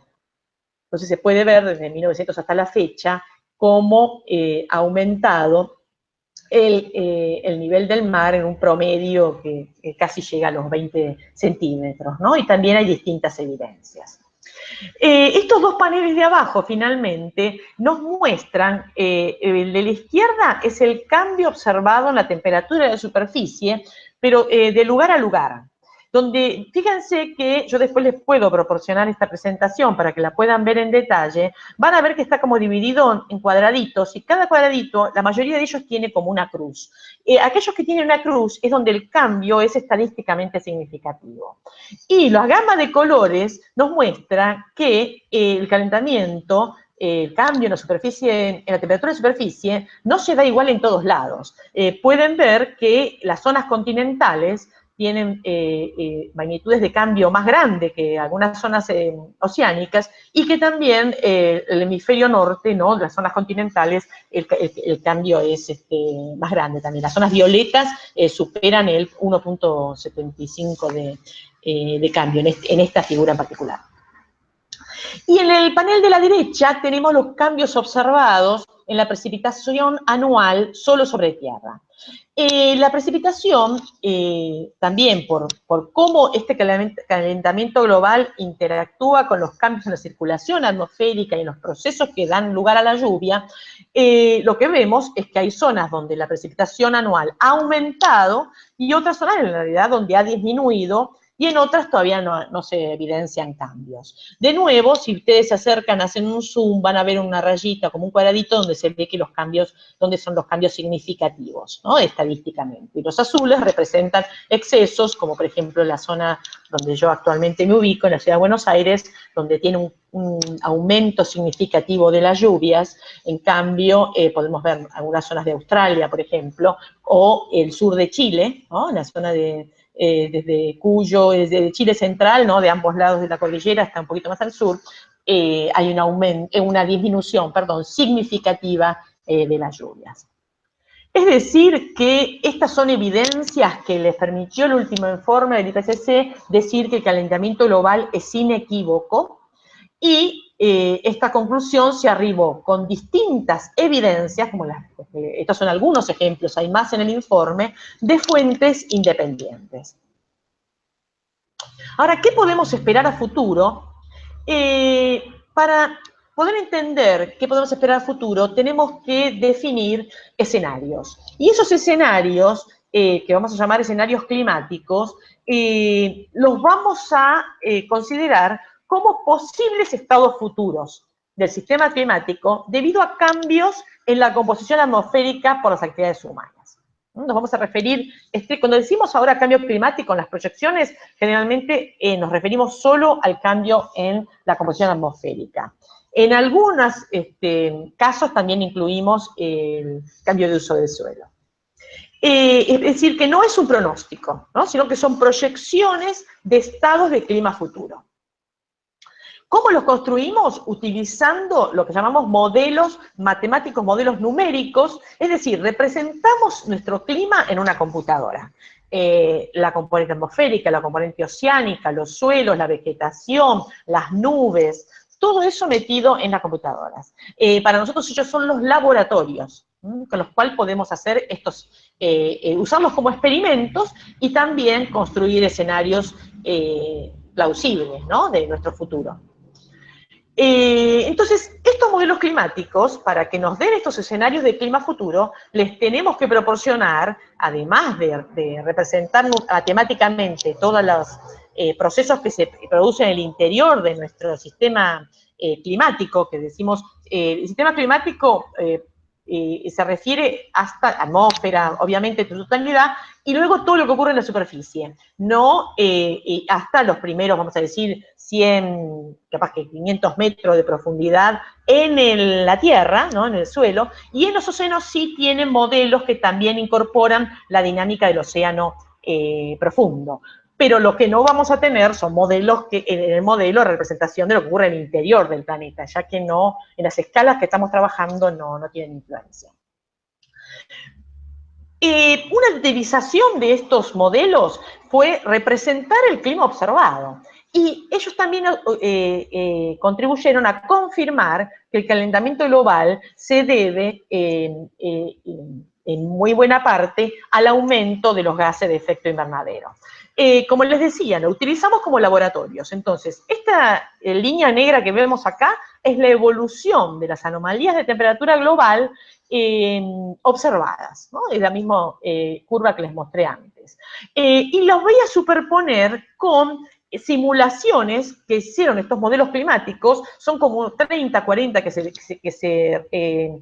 Entonces se puede ver desde 1900 hasta la fecha cómo ha aumentado eh, el, nivel del mar en un promedio que, casi llega a los 20 centímetros, ¿no? Y también hay distintas evidencias. Eh, estos dos paneles de abajo, finalmente, nos muestran, eh, el de la izquierda es el cambio observado en la temperatura de la superficie, pero de lugar a lugar. Donde fíjense que yo después les puedo proporcionar esta presentación para que la puedan ver en detalle, van a ver que está como dividido en cuadraditos y cada cuadradito, la mayoría de ellos tiene como una cruz. Eh, aquellos que tienen una cruz es donde el cambio es estadísticamente significativo. Y la gama de colores nos muestra que eh, el calentamiento el cambio en la superficie, en la temperatura de superficie, no se da igual en todos lados. Eh, pueden ver que las zonas continentales tienen eh, eh, magnitudes de cambio más grandes que algunas zonas oceánicas y que también el hemisferio norte, ¿no? las zonas continentales, el, cambio es este, más grande también. Las zonas violetas superan el 1.75 de, de, cambio en esta figura en particular. Y en el panel de la derecha tenemos los cambios observados en la precipitación anual solo sobre tierra. Eh, la precipitación, eh, también por, cómo este calentamiento global interactúa con los cambios en la circulación atmosférica y en los procesos que dan lugar a la lluvia, eh, lo que vemos es que hay zonas donde la precipitación anual ha aumentado y otras zonas en realidad donde ha disminuido y en otras todavía no, se evidencian cambios. De nuevo, si ustedes se acercan, hacen un zoom, van a ver una rayita, como un cuadradito, donde se ve que los cambios, donde son los cambios significativos, ¿no? Estadísticamente. Y los azules representan excesos, como por ejemplo la zona donde yo actualmente me ubico, en la ciudad de Buenos Aires, donde tiene un, aumento significativo de las lluvias, en cambio, eh, podemos ver algunas zonas de Australia, por ejemplo, o el sur de Chile, ¿no? la zona de, eh, desde Cuyo, desde Chile central, ¿no? de ambos lados de la cordillera, hasta un poquito más al sur, eh, hay un aumento, eh, una disminución perdón, significativa de las lluvias. Es decir, que estas son evidencias que les permitió el último informe del IPCC decir que el calentamiento global es inequívoco y eh, esta conclusión se arribó con distintas evidencias, como las, eh, estos son algunos ejemplos, hay más en el informe, de fuentes independientes. Ahora, ¿qué podemos esperar a futuro? Eh, para poder entender qué podemos esperar a futuro, tenemos que definir escenarios. Y esos escenarios, que vamos a llamar escenarios climáticos, los vamos a considerar como posibles estados futuros del sistema climático debido a cambios en la composición atmosférica por las actividades humanas. Nos vamos a referir, este, cuando decimos ahora cambio climático en las proyecciones, generalmente eh, nos referimos solo al cambio en la composición atmosférica. En algunos este, casos también incluimos el cambio de uso del suelo. Eh, es decir, que no es un pronóstico, sino que son proyecciones de estados de clima futuro. ¿Cómo los construimos? Utilizando lo que llamamos modelos matemáticos, modelos numéricos, es decir, representamos nuestro clima en una computadora. Eh, la componente atmosférica, la componente oceánica, los suelos, la vegetación, las nubes, todo eso metido en las computadoras. Eh, para nosotros ellos son los laboratorios, con los cuales podemos hacer estos, eh, usarlos como experimentos y también construir escenarios plausibles, de nuestro futuro. Eh, entonces, estos modelos climáticos, para que nos den estos escenarios de clima futuro, les tenemos que proporcionar, además de, representar matemáticamente todos los eh, procesos que se producen en el interior de nuestro sistema eh, climático, que decimos, el sistema climático se refiere hasta la atmósfera, obviamente, en totalidad, y luego todo lo que ocurre en la superficie, no hasta los primeros, vamos a decir, 100, capaz que 500 metros de profundidad en la tierra, ¿no? en el suelo, y en los océanos sí tienen modelos que también incorporan la dinámica del océano eh, profundo. Pero lo que no vamos a tener son modelos que, en el modelo de representación de lo que ocurre en el interior del planeta, ya que no, en las escalas que estamos trabajando no, no tienen influencia. Eh, una utilización de estos modelos fue representar el clima observado. Y ellos también eh, eh, contribuyeron a confirmar que el calentamiento global se debe en muy buena parte al aumento de los gases de efecto invernadero. Eh, como les decía, lo utilizamos como laboratorios. Entonces, esta línea negra que vemos acá es la evolución de las anomalías de temperatura global observadas, ¿no? Es la misma curva que les mostré antes. y los voy a superponer con simulaciones que hicieron estos modelos climáticos, son como 30, 40 que, se, que eh,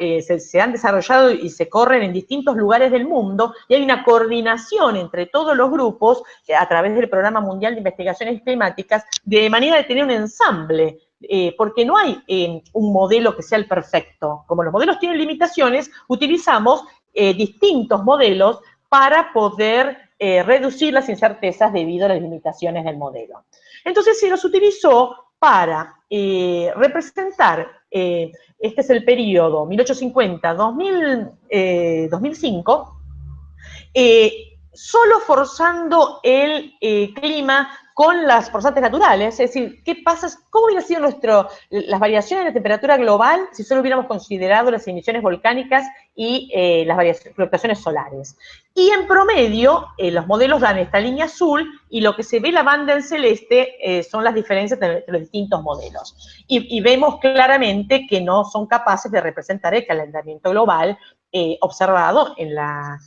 eh, se, se, han desarrollado y se corren en distintos lugares del mundo, y hay una coordinación entre todos los grupos eh, a través del Programa Mundial de Investigaciones Climáticas, de manera de tener un ensamble porque no hay un modelo que sea el perfecto. Como los modelos tienen limitaciones, utilizamos distintos modelos para poder eh, reducir las incertezas debido a las limitaciones del modelo. Entonces se los utilizó para eh, representar, eh, este es el periodo 1850-2005, solo forzando el clima con las forzantes naturales, es decir, ¿qué pasa? ¿Cómo hubieran sido nuestro, las variaciones de temperatura global si solo hubiéramos considerado las emisiones volcánicas y eh, las fluctuaciones solares? Y en promedio, eh, los modelos dan esta línea azul y lo que se ve la banda en celeste eh, son las diferencias entre los distintos modelos. Y, vemos claramente que no son capaces de representar el calentamiento global observado en la,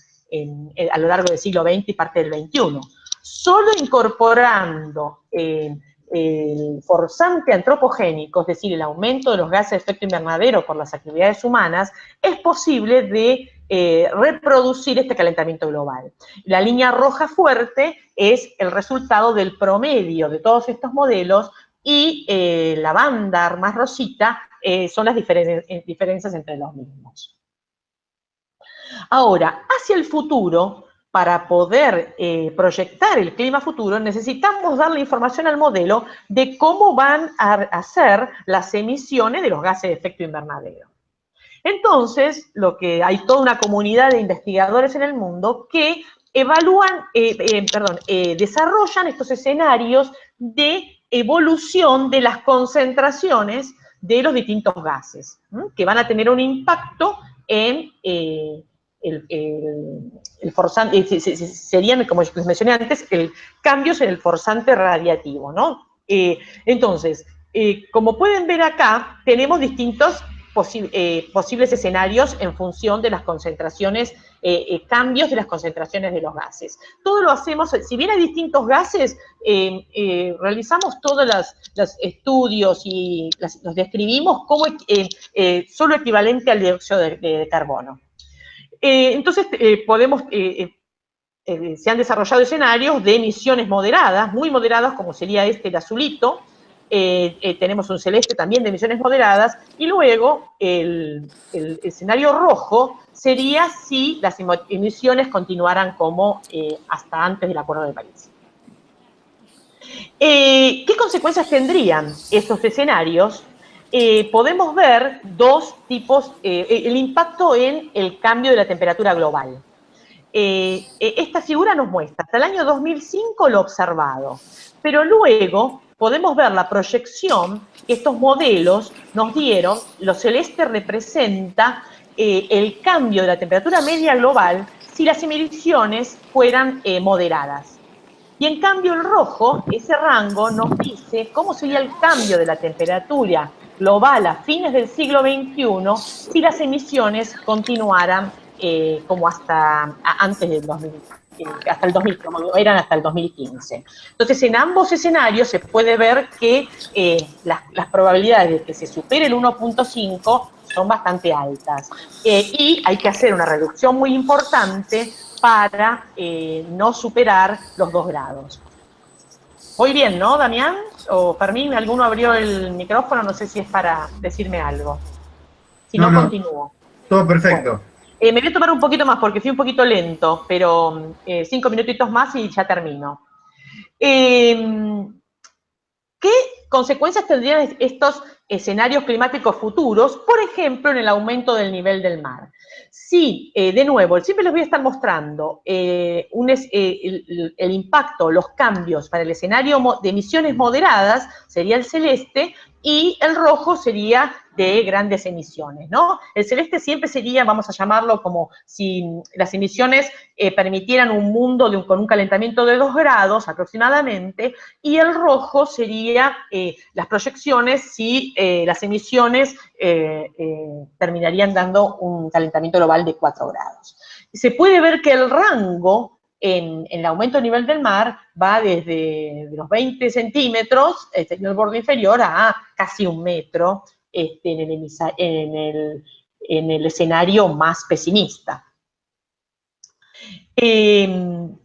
a lo largo del siglo XX y parte del XXI. Solo incorporando eh, el forzante antropogénico, es decir, el aumento de los gases de efecto invernadero por las actividades humanas, es posible de eh, reproducir este calentamiento global. La línea roja fuerte es el resultado del promedio de todos estos modelos y eh, la banda más rosita son las diferencias entre los mismos. Ahora, hacia el futuro, para poder eh, proyectar el clima futuro, necesitamos darle información al modelo de cómo van a ser las emisiones de los gases de efecto invernadero. Entonces, lo que hay toda una comunidad de investigadores en el mundo que evalúan, eh, eh, perdón, desarrollan estos escenarios de evolución de las concentraciones de los distintos gases, que van a tener un impacto en el, forzante, serían, como les mencioné antes, el cambios en el forzante radiativo, ¿no? Eh, entonces, eh, como pueden ver acá, tenemos distintos eh, posibles escenarios en función de las concentraciones, cambios de las concentraciones de los gases. Todo lo hacemos, si bien hay distintos gases, realizamos todos los, estudios y los describimos como solo equivalente al dióxido de carbono. Eh, entonces, eh, podemos, eh, se han desarrollado escenarios de emisiones moderadas, muy moderadas, como sería este, el azulito, tenemos un celeste también de emisiones moderadas, y luego el, escenario rojo sería si las emisiones continuaran como hasta antes del Acuerdo de París. ¿Qué consecuencias tendrían estos escenarios eh, podemos ver dos tipos, eh, el impacto en el cambio de la temperatura global. Eh, esta figura nos muestra, hasta el año 2005 lo observado, pero luego podemos ver la proyección que estos modelos nos dieron, lo celeste representa el cambio de la temperatura media global si las emisiones fueran moderadas. Y en cambio el rojo, ese rango, nos dice cómo sería el cambio de la temperatura global a fines del siglo XXI si las emisiones continuaran eh, como hasta antes del 2000, eh, hasta el 2000, como eran hasta el 2015. Entonces, en ambos escenarios se puede ver que eh, las, las, probabilidades de que se supere el 1.5 son bastante altas. y hay que hacer una reducción muy importante para no superar los 2 grados. Muy bien, ¿no, Damián? O Fermín, ¿alguno abrió el micrófono? No sé si es para decirme algo. Si no, continúo. Todo perfecto. Eh, me voy a tomar un poquito más porque fui un poquito lento, pero eh, cinco minutitos más y ya termino. Eh, ¿Qué consecuencias tendrían estos escenarios climáticos futuros, por ejemplo, en el aumento del nivel del mar? Sí, eh, de nuevo, siempre les voy a estar mostrando eh, eh, el, impacto, los cambios para el escenario de emisiones moderadas, sería el celeste, y el rojo sería de grandes emisiones, ¿no? El celeste siempre sería, vamos a llamarlo como si las emisiones eh, permitieran un mundo con un calentamiento de 2 grados aproximadamente, y el rojo sería eh, las proyecciones si eh, las emisiones terminarían dando un calentamiento global de 4 grados. Se puede ver que el rango en, el aumento del nivel del mar va desde los 20 centímetros, este, en el borde inferior, a casi un metro este, en, el, escenario más pesimista. Em,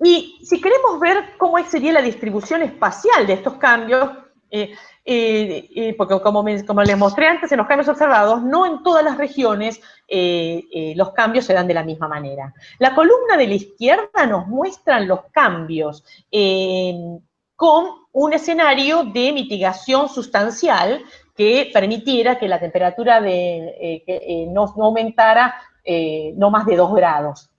y si queremos ver cómo sería la distribución espacial de estos cambios, eh, eh, eh, porque como, como, les mostré antes, en los cambios observados, no en todas las regiones los cambios se dan de la misma manera. La columna de la izquierda nos muestra los cambios con un escenario de mitigación sustancial que permitiera que la temperatura de, no, no, aumentara no más de 2 grados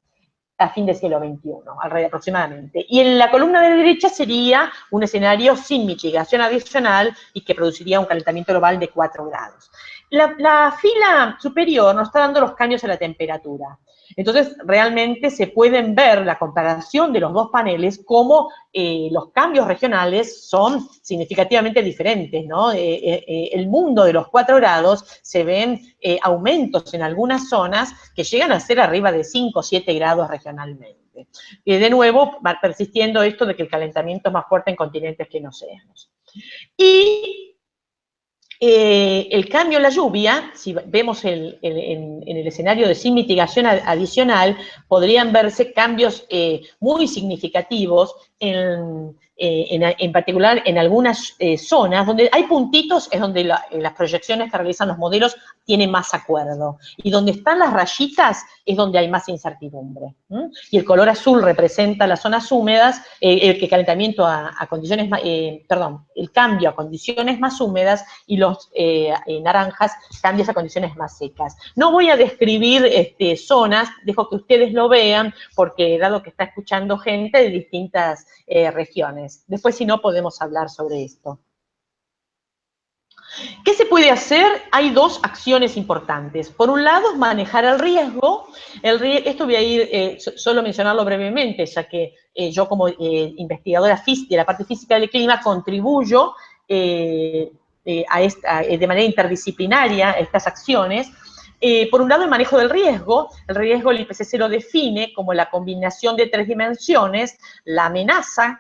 a fin del siglo XXI, alrededor aproximadamente. Y en la columna de la derecha sería un escenario sin mitigación adicional y que produciría un calentamiento global de 4 grados. La, la fila superior nos está dando los cambios en la temperatura. Entonces, realmente se pueden ver la comparación de los dos paneles, como eh, los cambios regionales son significativamente diferentes, ¿no? Eh, eh, el mundo de los 4 grados se ven aumentos en algunas zonas que llegan a ser arriba de 5 o 7 grados regionalmente. Y de nuevo, va persistiendo esto de que el calentamiento es más fuerte en continentes que en océanos. Y eh, el cambio en la lluvia, si vemos en el escenario de sin mitigación adicional, podrían verse cambios eh, muy significativos en, eh, en, particular en algunas eh, zonas, donde hay puntitos, es donde las proyecciones que realizan los modelos tienen más acuerdo. Y donde están las rayitas es donde hay más incertidumbre. Y el color azul representa las zonas húmedas, eh, el calentamiento a, condiciones, perdón, el cambio a condiciones más húmedas y los naranjas cambios a condiciones más secas. No voy a describir este, zonas, dejo que ustedes lo vean, porque dado que está escuchando gente de distintas regiones. Después, si no, podemos hablar sobre esto. ¿Qué se puede hacer? Hay dos acciones importantes. Por un lado, manejar el riesgo. Esto voy a ir, eh, solo mencionarlo brevemente, ya que eh, yo como eh, investigadora de la parte física del clima contribuyo a esta, de manera interdisciplinaria a estas acciones. por un lado, el manejo del riesgo. El riesgo el IPCC lo define como la combinación de tres dimensiones, la amenaza,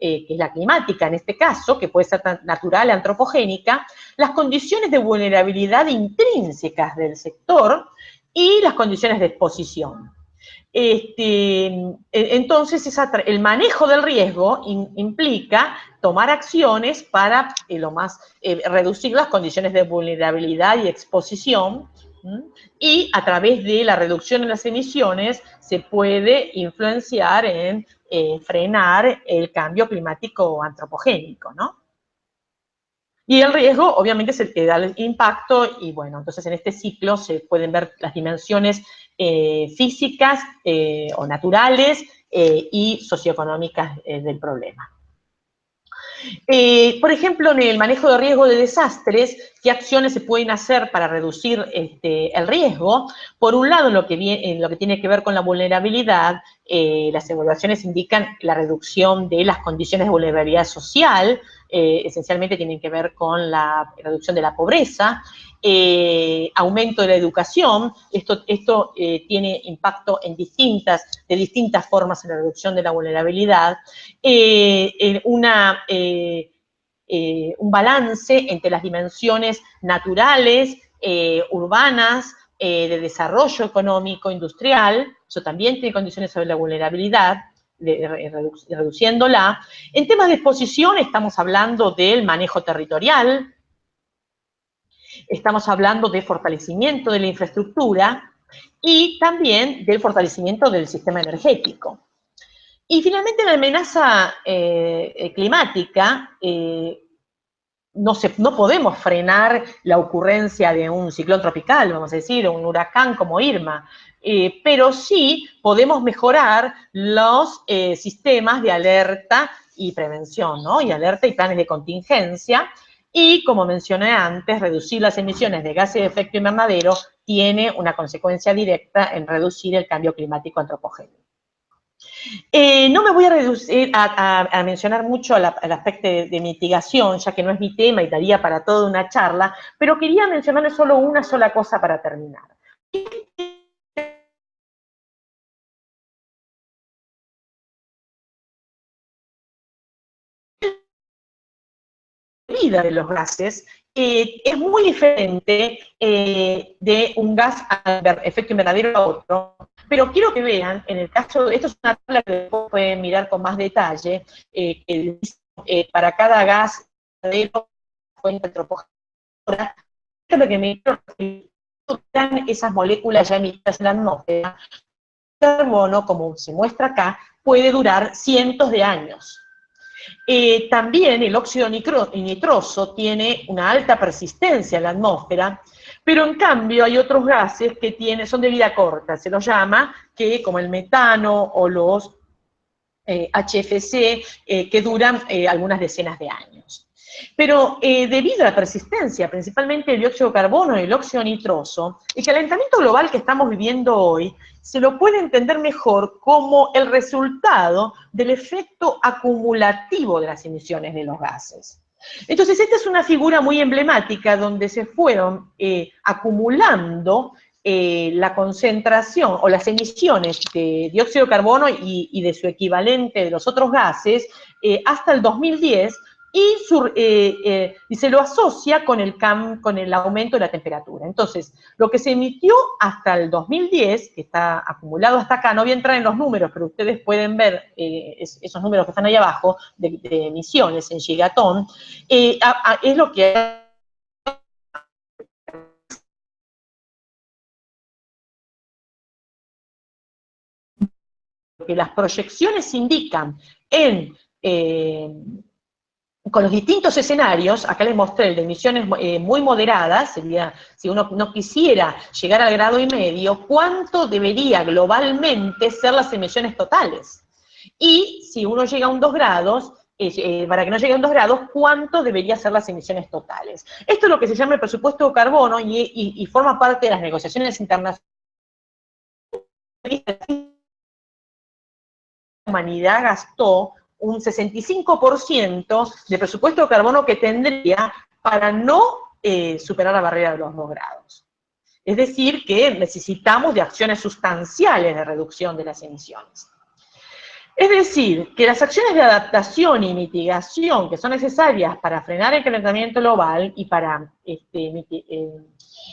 eh, que es la climática en este caso, que puede ser natural, antropogénica, las condiciones de vulnerabilidad intrínsecas del sector y las condiciones de exposición. Este, e, entonces, el manejo del riesgo implica tomar acciones para eh, lo más, eh, reducir las condiciones de vulnerabilidad y exposición, y a través de la reducción de las emisiones se puede influenciar en eh, frenar el cambio climático antropogénico, ¿no? Y el riesgo, obviamente, es el que da el impacto, y bueno, entonces en este ciclo se pueden ver las dimensiones eh, físicas eh, o naturales y socioeconómicas del problema. Eh, por ejemplo, en el manejo de riesgo de desastres, ¿qué acciones se pueden hacer para reducir este, el riesgo? Por un lado, en lo que, tiene que ver con la vulnerabilidad, eh, las evaluaciones indican la reducción de las condiciones de vulnerabilidad social, eh, esencialmente tienen que ver con la reducción de la pobreza, eh, aumento de la educación, esto, esto tiene impacto en distintas, de distintas formas en la reducción de la vulnerabilidad, una, un balance entre las dimensiones naturales, urbanas, de desarrollo económico, industrial, eso también tiene condiciones sobre la vulnerabilidad, reduciéndola. En temas de exposición estamos hablando del manejo territorial, estamos hablando de fortalecimiento de la infraestructura y también del fortalecimiento del sistema energético. Y finalmente la amenaza eh, climática, eh, no, podemos frenar la ocurrencia de un ciclón tropical, vamos a decir, o un huracán como Irma, eh, pero sí podemos mejorar los eh, sistemas de alerta y prevención, ¿no? Y alerta y planes de contingencia. Y, como mencioné antes, reducir las emisiones de gases de efecto invernadero tiene una consecuencia directa en reducir el cambio climático antropogénico. Eh, no me voy a reducir a, mencionar mucho el, aspecto de, mitigación, ya que no es mi tema y daría para toda una charla, pero quería mencionarle solo una sola cosa para terminar. De los gases eh, es muy diferente eh, de un gas a efecto invernadero a otro, pero quiero que vean, en el caso, esto es una tabla que pueden mirar con más detalle, eh, que para cada gas fuente antropogénica, lo que me están esas moléculas ya emitidas en la atmósfera, el carbono, como se muestra acá, puede durar cientos de años. Eh, también el óxido nitroso tiene una alta persistencia en la atmósfera, pero en cambio hay otros gases que son de vida corta, se los llama, que como el metano o los HFC, eh, eh, que duran algunas decenas de años. Pero debido a la persistencia, principalmente el dióxido de carbono y el óxido nitroso, el calentamiento global que estamos viviendo hoy se lo puede entender mejor como el resultado del efecto acumulativo de las emisiones de los gases. Entonces, esta es una figura muy emblemática donde se fueron eh, acumulando eh, la concentración o las emisiones de dióxido de carbono y, de su equivalente de los otros gases eh, hasta el 2010, eh, eh, y, se lo asocia con el, con el aumento de la temperatura. Entonces, lo que se emitió hasta el 2010, que está acumulado hasta acá, no voy a entrar en los números, pero ustedes pueden ver eh, esos números que están ahí abajo, de, emisiones en gigatón, es lo que que las proyecciones indican en con los distintos escenarios, acá les mostré el de emisiones eh, muy moderadas, sería, si uno no quisiera llegar al grado y medio, ¿cuánto debería globalmente ser las emisiones totales? Y si uno llega a un 2 grados, eh, eh, para que no llegue a un 2 grados, ¿cuánto debería ser las emisiones totales? Esto es lo que se llama el presupuesto de carbono y, y forma parte de las negociaciones internacionales. La humanidad gastó un 65% de presupuesto de carbono que tendría para no eh, superar la barrera de los 2 grados. Es decir, que necesitamos de acciones sustanciales de reducción de las emisiones. Es decir, que las acciones de adaptación y mitigación que son necesarias para frenar el calentamiento global y para este, eh,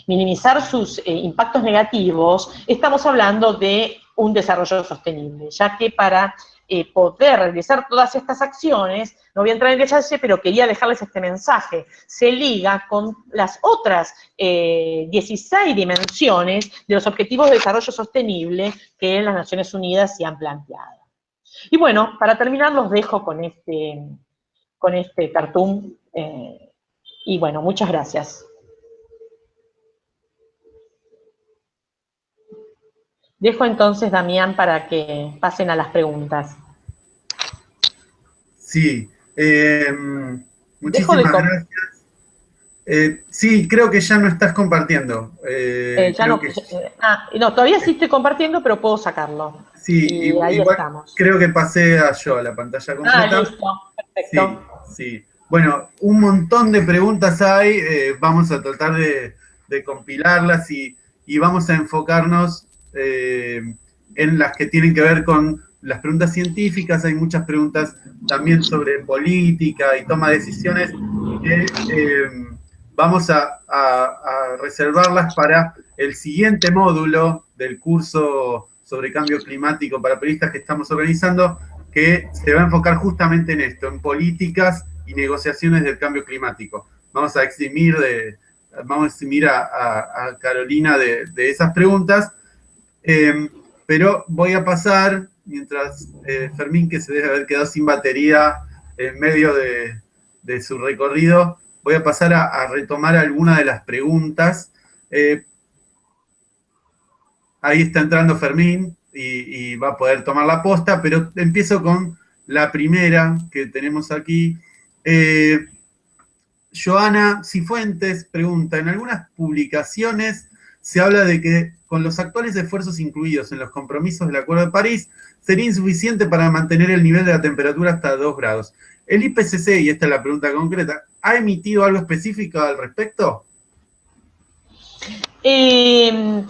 minimizar sus eh, impactos negativos, estamos hablando de un desarrollo sostenible, ya que para eh, poder realizar todas estas acciones, no voy a entrar en detalle, pero quería dejarles este mensaje, se liga con las otras 16 eh, dimensiones de los Objetivos de Desarrollo Sostenible que las Naciones Unidas se han planteado. Y bueno, para terminar los dejo con este, con este cartoon, eh, y bueno, muchas gracias. Dejo entonces, Damián, para que pasen a las preguntas. Sí, eh, muchísimas gracias. Eh, sí, creo que ya no estás compartiendo. Eh, ya no, ah, no, todavía sí estoy compartiendo, pero puedo sacarlo. Sí, y ahí estamos. creo que pasé a yo a la pantalla ah, completa. Ah, listo, perfecto. Sí, Bueno, un montón de preguntas hay, vamos a tratar de, compilarlas y, y, vamos a enfocarnos eh, en las que tienen que ver con las preguntas científicas, hay muchas preguntas también sobre política y toma de decisiones que eh, vamos a, reservarlas para el siguiente módulo del curso sobre cambio climático para periodistas que estamos organizando, que se va a enfocar justamente en esto, en políticas y negociaciones del cambio climático. Vamos a eximir, de, vamos a, eximir a, Carolina de, de esas preguntas Em, pero voy a pasar, mientras eh, Fermín, que se debe haber quedado sin batería en medio de, su recorrido, voy a pasar a, retomar algunas de las preguntas. Eh, ahí está entrando Fermín y, va a poder tomar la posta, pero empiezo con la primera que tenemos aquí. Eh, Joana Cifuentes pregunta, en algunas publicaciones se habla de que con los actuales esfuerzos incluidos en los compromisos del Acuerdo de París, sería insuficiente para mantener el nivel de la temperatura hasta 2 grados. ¿El IPCC, y esta es la pregunta concreta, ha emitido algo específico al respecto? Eh,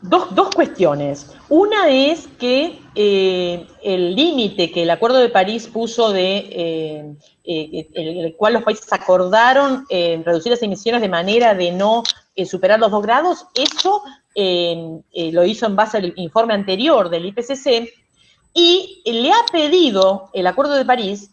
dos, dos, cuestiones. Una es que eh, el límite que el Acuerdo de París puso de, eh, el cual los países acordaron reducir las emisiones de manera de no superar los dos grados, eso lo hizo en base al informe anterior del IPCC y le ha pedido el Acuerdo de París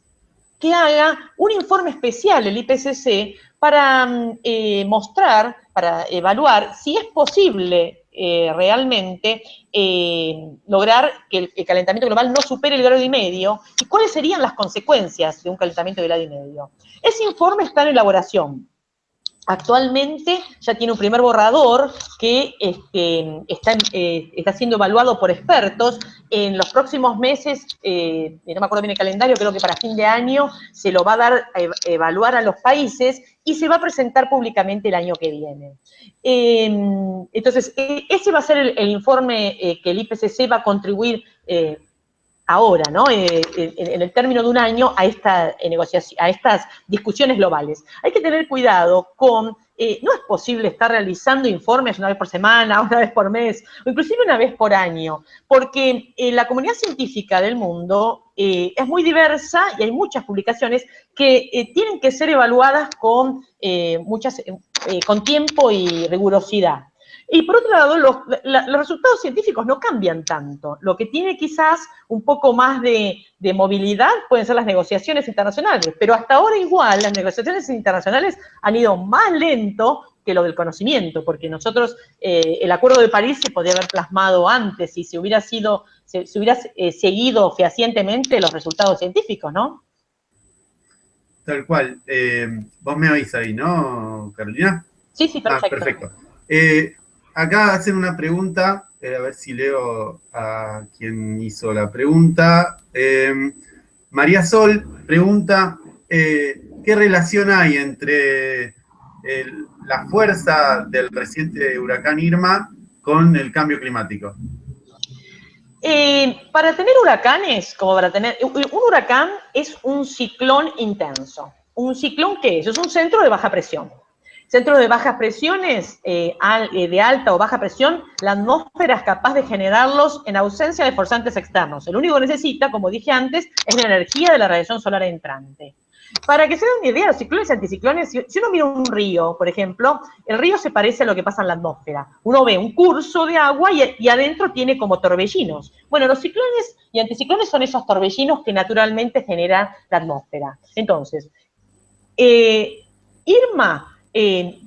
que haga un informe especial el IPCC para mm, mostrar, para evaluar si es posible eh, realmente eh, lograr que el, calentamiento global no supere el grado y medio y cuáles serían las consecuencias de un calentamiento de grado y medio. Ese informe está en elaboración. Actualmente ya tiene un primer borrador que este, está, eh, está, siendo evaluado por expertos. En los próximos meses, no me acuerdo bien el calendario, creo que para fin de año se lo va a dar a evaluar a los países y se va a presentar públicamente el año que viene. Em, entonces, e, ese va a ser el, informe eh, que el IPCC va a contribuir eh, ahora, ¿no? Eh, en, el término de un año a, esta, negociación, a estas discusiones globales. Hay que tener cuidado con eh, no es posible estar realizando informes una vez por semana, una vez por mes, o inclusive una vez por año, porque eh, la comunidad científica del mundo eh, es muy diversa y hay muchas publicaciones que tienen que ser evaluadas con, muchas, con tiempo y rigurosidad. Y por otro lado, los, resultados científicos no cambian tanto. Lo que tiene quizás un poco más de, movilidad pueden ser las negociaciones internacionales, pero hasta ahora igual las negociaciones internacionales han ido más lento que lo del conocimiento, porque nosotros, eh, el Acuerdo de París se podría haber plasmado antes y se hubiera sido, se, hubiera eh, seguido fehacientemente los resultados científicos, ¿no? Tal cual. Eh, vos me oís ahí, ¿no, Carolina? Sí, sí, perfecto. Ah, perfecto acá hacen una pregunta, eh, a ver si leo a quien hizo la pregunta. Eh, María Sol pregunta, eh, ¿qué relación hay entre la fuerza del reciente huracán Irma con el cambio climático? para tener huracanes, como para tener, un huracán es un ciclón intenso. ¿Un ciclón qué es? Es un centro de baja presión. Centros de bajas presiones, eh, eh, de alta o baja presión, la atmósfera es capaz de generarlos en ausencia de forzantes externos. El único que necesita, como dije antes, es la energía de la radiación solar entrante. Para que se den una idea, los ciclones y anticiclones, si, uno mira un río, por ejemplo, el río se parece a lo que pasa en la atmósfera. Uno ve un curso de agua y, adentro tiene como torbellinos. Bueno, los ciclones y anticiclones son esos torbellinos que naturalmente generan la atmósfera. Entonces, eh, Irma eh,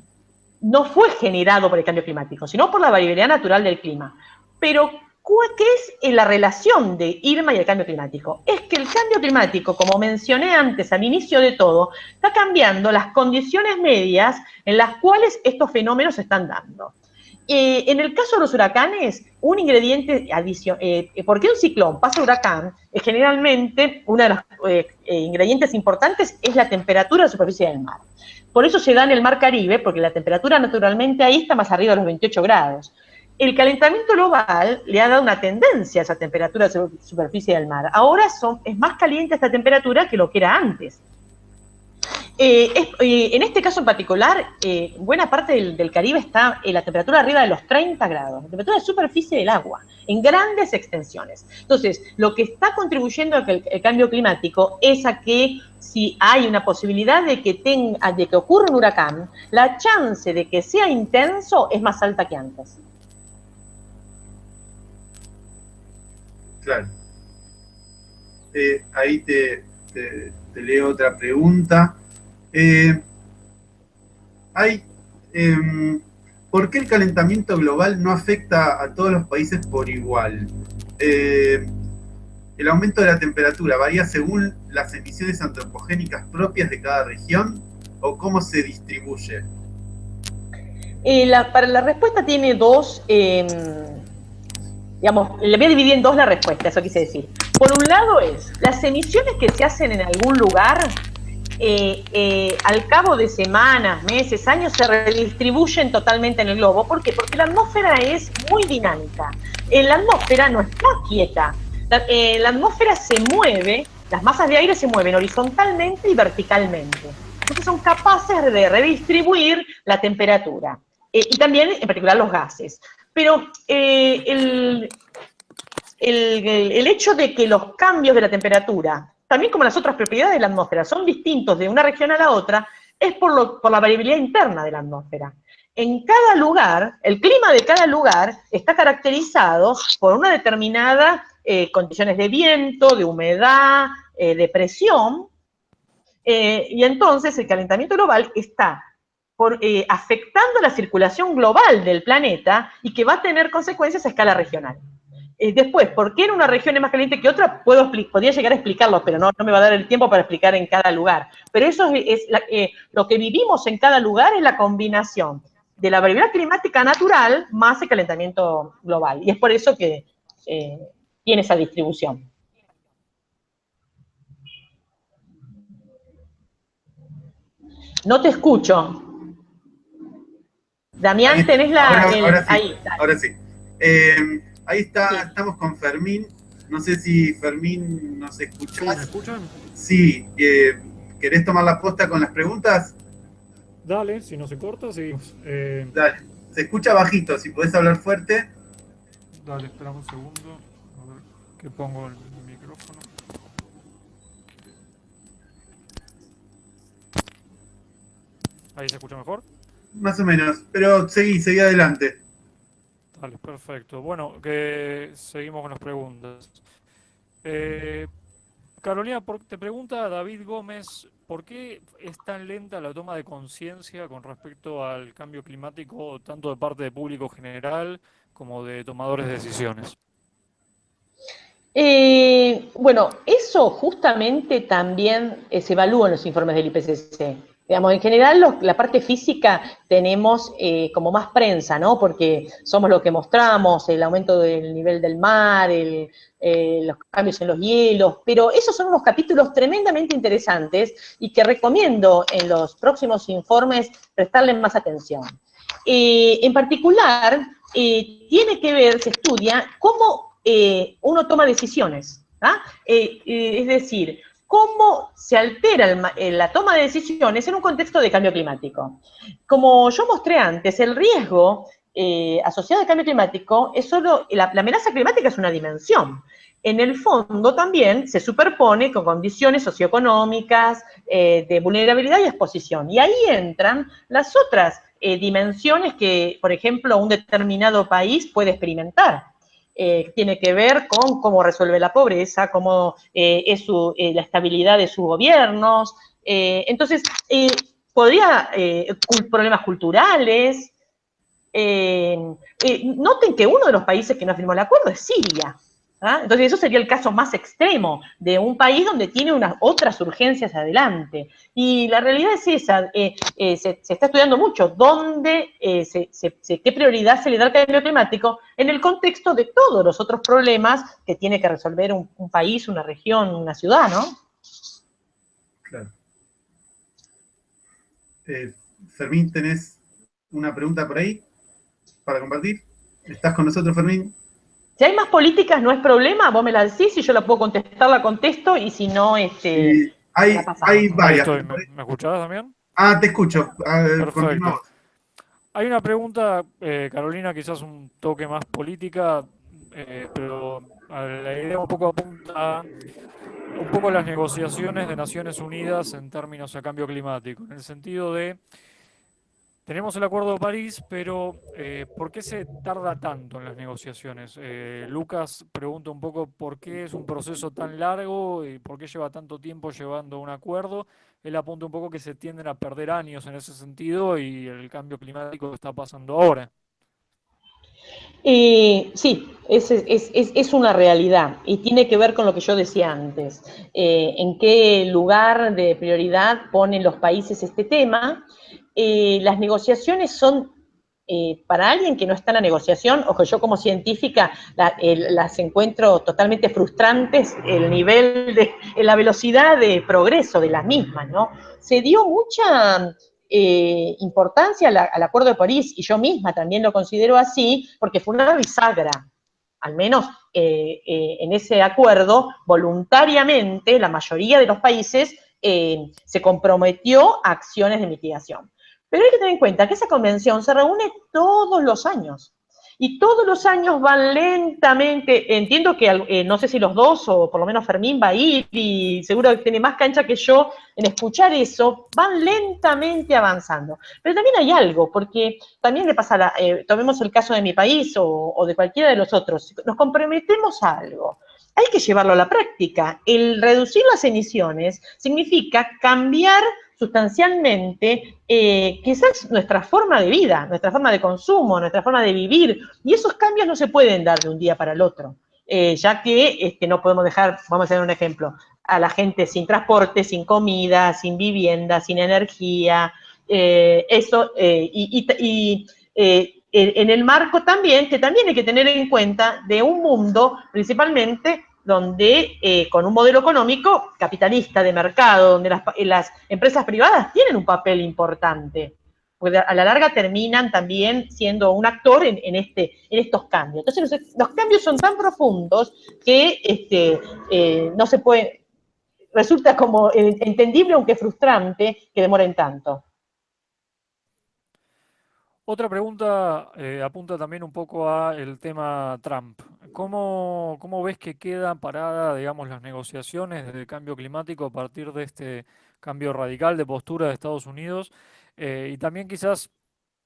no fue generado por el cambio climático, sino por la variabilidad natural del clima. Pero, ¿qué es la relación de Irma y el cambio climático? Es que el cambio climático, como mencioné antes al inicio de todo, está cambiando las condiciones medias en las cuales estos fenómenos se están dando. Eh, en el caso de los huracanes, un ingrediente adicional, eh, ¿por qué un ciclón pasa huracán? generalmente, uno de los ingredientes importantes es la temperatura de la superficie del mar. Por eso se da en el mar Caribe, porque la temperatura naturalmente ahí está más arriba de los 28 grados. El calentamiento global le ha dado una tendencia a esa temperatura de superficie del mar. Ahora son, es más caliente esta temperatura que lo que era antes. Eh, eh, en este caso en particular, eh, buena parte del, Caribe está en la temperatura arriba de los 30 grados, la temperatura de superficie del agua, en grandes extensiones. Entonces, lo que está contribuyendo al cambio climático es a que si hay una posibilidad de que, tenga, de que ocurra un huracán, la chance de que sea intenso es más alta que antes. Claro. Ahí te, leo otra pregunta. Eh, em, ¿Por qué el calentamiento global no afecta a todos los países por igual? Eh, el aumento de la temperatura varía según las emisiones antropogénicas propias de cada región o cómo se distribuye? Eh, para la respuesta tiene dos, em, le voy a dividir en dos la respuesta, eso quise decir. Por un lado es, las emisiones que se hacen en algún lugar, eh, eh, al cabo de semanas, meses, años, se redistribuyen totalmente en el globo. ¿Por qué? Porque la atmósfera es muy dinámica. En la atmósfera no está quieta, eh, la, atmósfera se mueve, las masas de aire se mueven horizontalmente y verticalmente. Entonces son capaces de redistribuir la temperatura. Eh, y también, en particular, los gases. Pero eh, el, el, hecho de que los cambios de la temperatura, también como las otras propiedades de la atmósfera, son distintos de una región a la otra, es por, por la variabilidad interna de la atmósfera. En cada lugar, el clima de cada lugar está caracterizado por una determinada eh, condiciones de viento, de humedad, eh, de presión, eh, y entonces el calentamiento global está por, afectando la circulación global del planeta y que va a tener consecuencias a escala regional. después, ¿por qué en una región es más caliente que otra? Puedo, podría llegar a explicarlo, pero no, no me va a dar el tiempo para explicar en cada lugar. Pero eso es, lo que vivimos en cada lugar es la combinación de la variabilidad climática natural más el calentamiento global. Y es por eso que tiene esa distribución. No te escucho. Damián, tenés la... Ahora, sí, ahí, sí. Eh, ahí está, estamos con Fermín. No sé si Fermín nos escucha. ¿Me escuchan? Sí. Eh, ¿Querés tomar la posta con las preguntas? Dale, si no se corta, sí. Eh, Dale. Se escucha bajito, si podés hablar fuerte. Dale, esperamos un segundo que pongo el micrófono. ¿Ahí se escucha mejor? Más o menos, pero seguí, seguí adelante. Vale, perfecto. Bueno, que seguimos con las preguntas. Eh, Carolina, te pregunta David Gómez, ¿por qué es tan lenta la toma de conciencia con respecto al cambio climático, tanto de parte del público general como de tomadores de decisiones? Eh, bueno, eso justamente también eh, se evalúa en los informes del IPCC. Digamos, en general la parte física tenemos eh, como más prensa, ¿no? Porque somos lo que mostramos, el aumento del nivel del mar, los cambios en los hielos, pero esos son unos capítulos tremendamente interesantes y que recomiendo en los próximos informes prestarle más atención. en particular, tiene que ver, se estudia, cómo eh, uno toma decisiones. ¿ah? Eh, eh, es decir, cómo se altera la toma de decisiones en un contexto de cambio climático. Como yo mostré antes, el riesgo asociado al cambio climático es solo, la, amenaza climática es una dimensión. En el fondo también se superpone con condiciones socioeconómicas de vulnerabilidad y exposición. Y ahí entran las otras dimensiones que, por ejemplo, un determinado país puede experimentar. Eh, tiene que ver con cómo resuelve la pobreza, cómo eh, es eh, la estabilidad de sus gobiernos. entonces, podría, problemas culturales. noten que uno de los países que no firmó el acuerdo es Siria. ¿Ah? Entonces, eso sería el caso más extremo de un país donde tiene unas otras urgencias adelante. Y la realidad es esa, eh, eh, se, está estudiando mucho dónde, eh, qué prioridad se le da al cambio climático en el contexto de todos los otros problemas que tiene que resolver un, país, una región, una ciudad, ¿no? Claro. Fermín, ¿tenés una pregunta por ahí para compartir? ¿Estás con nosotros, Fermín? Si hay más políticas, no es problema, vos me la decís, si yo la puedo contestar, la contesto, y si no, este. hay, hay varias. ¿Me, escuchabas también? Ah, te escucho. Perfecto. Hay una pregunta, eh, Carolina, quizás un toque más política, eh, pero la idea un poco apunta un poco las negociaciones de Naciones Unidas en términos de cambio climático, en el sentido de tenemos el Acuerdo de París, pero eh, ¿por qué se tarda tanto en las negociaciones? Eh, Lucas pregunta un poco por qué es un proceso tan largo y por qué lleva tanto tiempo llevando un acuerdo. Él apunta un poco que se tienden a perder años en ese sentido y el cambio climático está pasando ahora. sí, es, una realidad y tiene que ver con lo que yo decía antes. Eh, en qué lugar de prioridad ponen los países este tema eh, las negociaciones son, eh, para alguien que no está en la negociación, o que yo como científica las encuentro totalmente frustrantes, el nivel de, la velocidad de progreso de las mismas, ¿no? Se dio mucha eh, importancia al, Acuerdo de París, y yo misma también lo considero así, porque fue una bisagra, al menos en ese acuerdo, voluntariamente la mayoría de los países se comprometió a acciones de mitigación. Pero hay que tener en cuenta que esa convención se reúne todos los años. y todos los años van lentamente, entiendo que eh, no sé si los dos o por lo menos Fermín va a ir y seguro que tiene más cancha que yo en escuchar eso, van lentamente avanzando. Pero también hay algo, porque también le pasa, eh, tomemos el caso de mi país o, o de cualquiera de los otros, nos comprometemos a algo hay que llevarlo a la práctica. El reducir las emisiones significa cambiar sustancialmente eh, quizás nuestra forma de vida, nuestra forma de consumo, nuestra forma de vivir, y esos cambios no se pueden dar de un día para el otro, eh, ya que este, no podemos dejar, vamos a hacer un ejemplo, a la gente sin transporte, sin comida, sin vivienda, sin energía, eh, eso, y, y en el marco también, que también hay que tener en cuenta de un mundo principalmente donde eh, con un modelo económico capitalista de mercado, donde las, empresas privadas tienen un papel importante, porque a la larga terminan también siendo un actor en, este, en estos cambios. Entonces los, cambios son tan profundos que este, eh, no se puede, resulta como entendible aunque frustrante que demoren tanto. Otra pregunta eh, apunta también un poco a el tema Trump. ¿Cómo, ¿Cómo, ves que quedan paradas, digamos, las negociaciones del cambio climático a partir de este cambio radical de postura de Estados Unidos? Eh, y también quizás,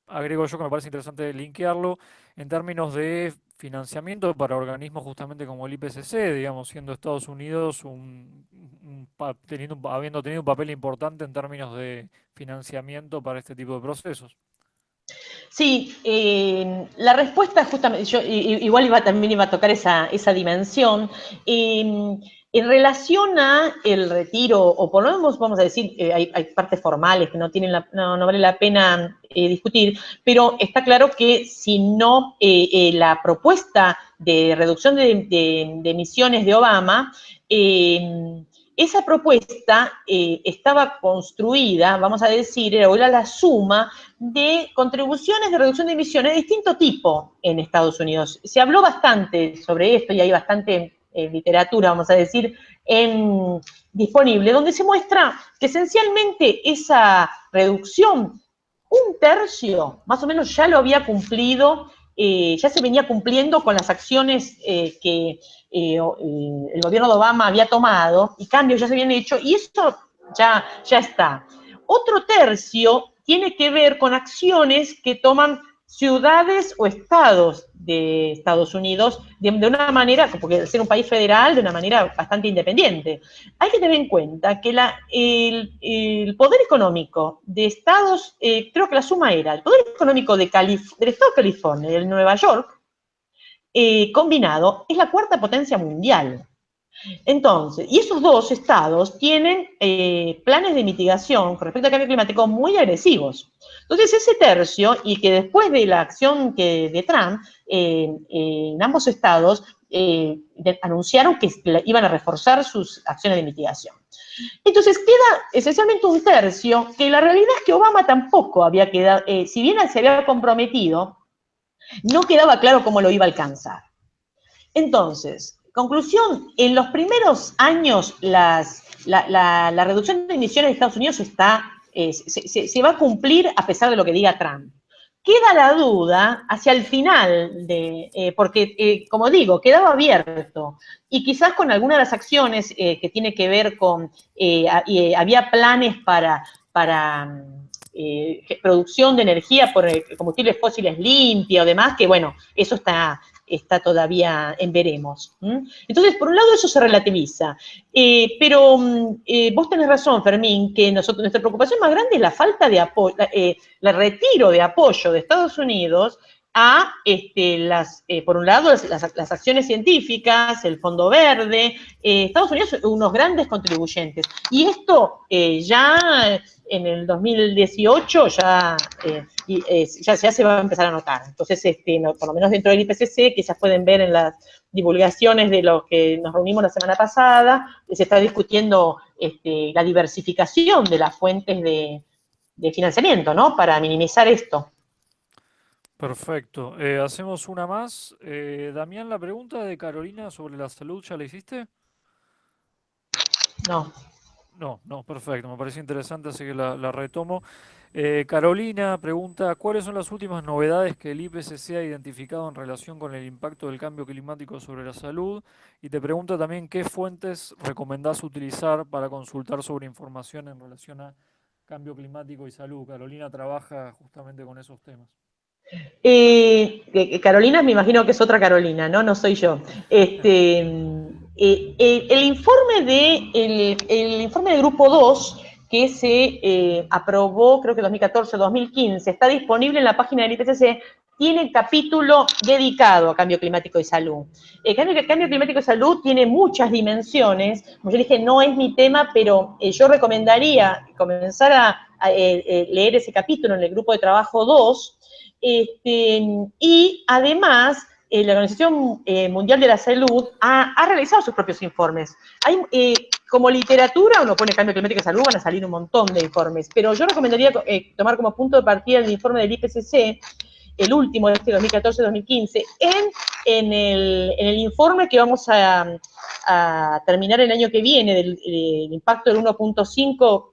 agrego yo que me parece interesante linkearlo, en términos de financiamiento para organismos justamente como el IPCC, digamos, siendo Estados Unidos un, teniendo, habiendo tenido un papel importante en términos de financiamiento para este tipo de procesos. Sí, eh, la respuesta justamente, yo igual iba, también iba a tocar esa, dimensión. Em, en relación a el retiro, o por lo menos vamos a decir, eh, hay, partes formales que no, tienen no, vale la pena eh, discutir, pero está claro que si no la propuesta de reducción de, de emisiones de Obama, em, esa propuesta eh, estaba construida, vamos a decir, era la suma de contribuciones de reducción de emisiones de distinto tipo en Estados Unidos. Se habló bastante sobre esto y hay bastante eh, literatura, vamos a decir, disponible, donde se muestra que esencialmente esa reducción, un tercio, más o menos ya lo había cumplido eh, ya se venía cumpliendo con las acciones eh, que eh, el gobierno de Obama había tomado y cambios ya se habían hecho y eso ya, ya está. Otro tercio tiene que ver con acciones que toman ciudades o estados de Estados Unidos de, una manera, porque ser un país federal, de una manera bastante independiente. Hay que tener en cuenta que el, poder económico de estados, eh, creo que la suma era, el poder económico de del estado de California y de Nueva York, eh, combinado, es la cuarta potencia mundial. Entonces, y esos dos estados tienen eh, planes de mitigación con respecto al cambio climático muy agresivos. Entonces, ese tercio, y que después de la acción que, de Trump, eh, en ambos estados eh, anunciaron que iban a reforzar sus acciones de mitigación. Entonces, queda esencialmente un tercio, que la realidad es que Obama tampoco había quedado, si bien se había comprometido, no quedaba claro cómo lo iba a alcanzar. Entonces, Conclusión, en los primeros años la, reducción de emisiones de Estados Unidos está, eh, se, va a cumplir a pesar de lo que diga Trump. Queda la duda hacia el final, de, eh, porque, eh, como digo, quedaba abierto. Y quizás con alguna de las acciones que tiene que ver con, había planes para, para producción de energía por combustibles fósiles limpia o demás, que bueno, eso está, está todavía en veremos. Entonces, por un lado, eso se relativiza. Eh, pero mm, eh, vos tenés razón, Fermín, que nosotros, nuestra preocupación más grande es la falta de apoyo, eh, el retiro de apoyo de Estados Unidos a, este, las, por un lado, las, acciones científicas, el Fondo Verde, Estados Unidos unos grandes contribuyentes. Y esto ya en el 2018 ya, eh, eh, ya, se va a empezar a notar. Entonces, este, por lo menos dentro del IPCC, que ya pueden ver en las divulgaciones de los que nos reunimos la semana pasada, se está discutiendo este, la diversificación de las fuentes de, financiamiento, ¿no? Para minimizar esto. Perfecto. Eh, hacemos una más. Damián, la pregunta de Carolina sobre la salud, ¿ya la hiciste? No. No, no, perfecto, me parece interesante, así que la, retomo. Eh, Carolina pregunta, ¿cuáles son las últimas novedades que el IPCC ha identificado en relación con el impacto del cambio climático sobre la salud? Y te pregunta también qué fuentes recomendás utilizar para consultar sobre información en relación a cambio climático y salud. Carolina trabaja justamente con esos temas. Eh, Carolina, me imagino que es otra Carolina, ¿no? No soy yo. Este, eh, el, informe de, el, informe de Grupo 2 que se aprobó, creo que 2014-2015, está disponible en la página del IPCC, tiene capítulo dedicado a cambio climático y salud. El cambio, cambio climático y salud tiene muchas dimensiones. Como yo dije, no es mi tema, pero yo recomendaría comenzar a, leer ese capítulo en el grupo de trabajo 2, este, y además, eh, la Organización eh, Mundial de la Salud ha, realizado sus propios informes. Hay, eh, como literatura, uno pone cambio climático y salud, van a salir un montón de informes, pero yo recomendaría tomar como punto de partida el informe del IPCC, el último de este 2014-2015, en, el, informe que vamos a, terminar el año que viene, del, impacto del 1.5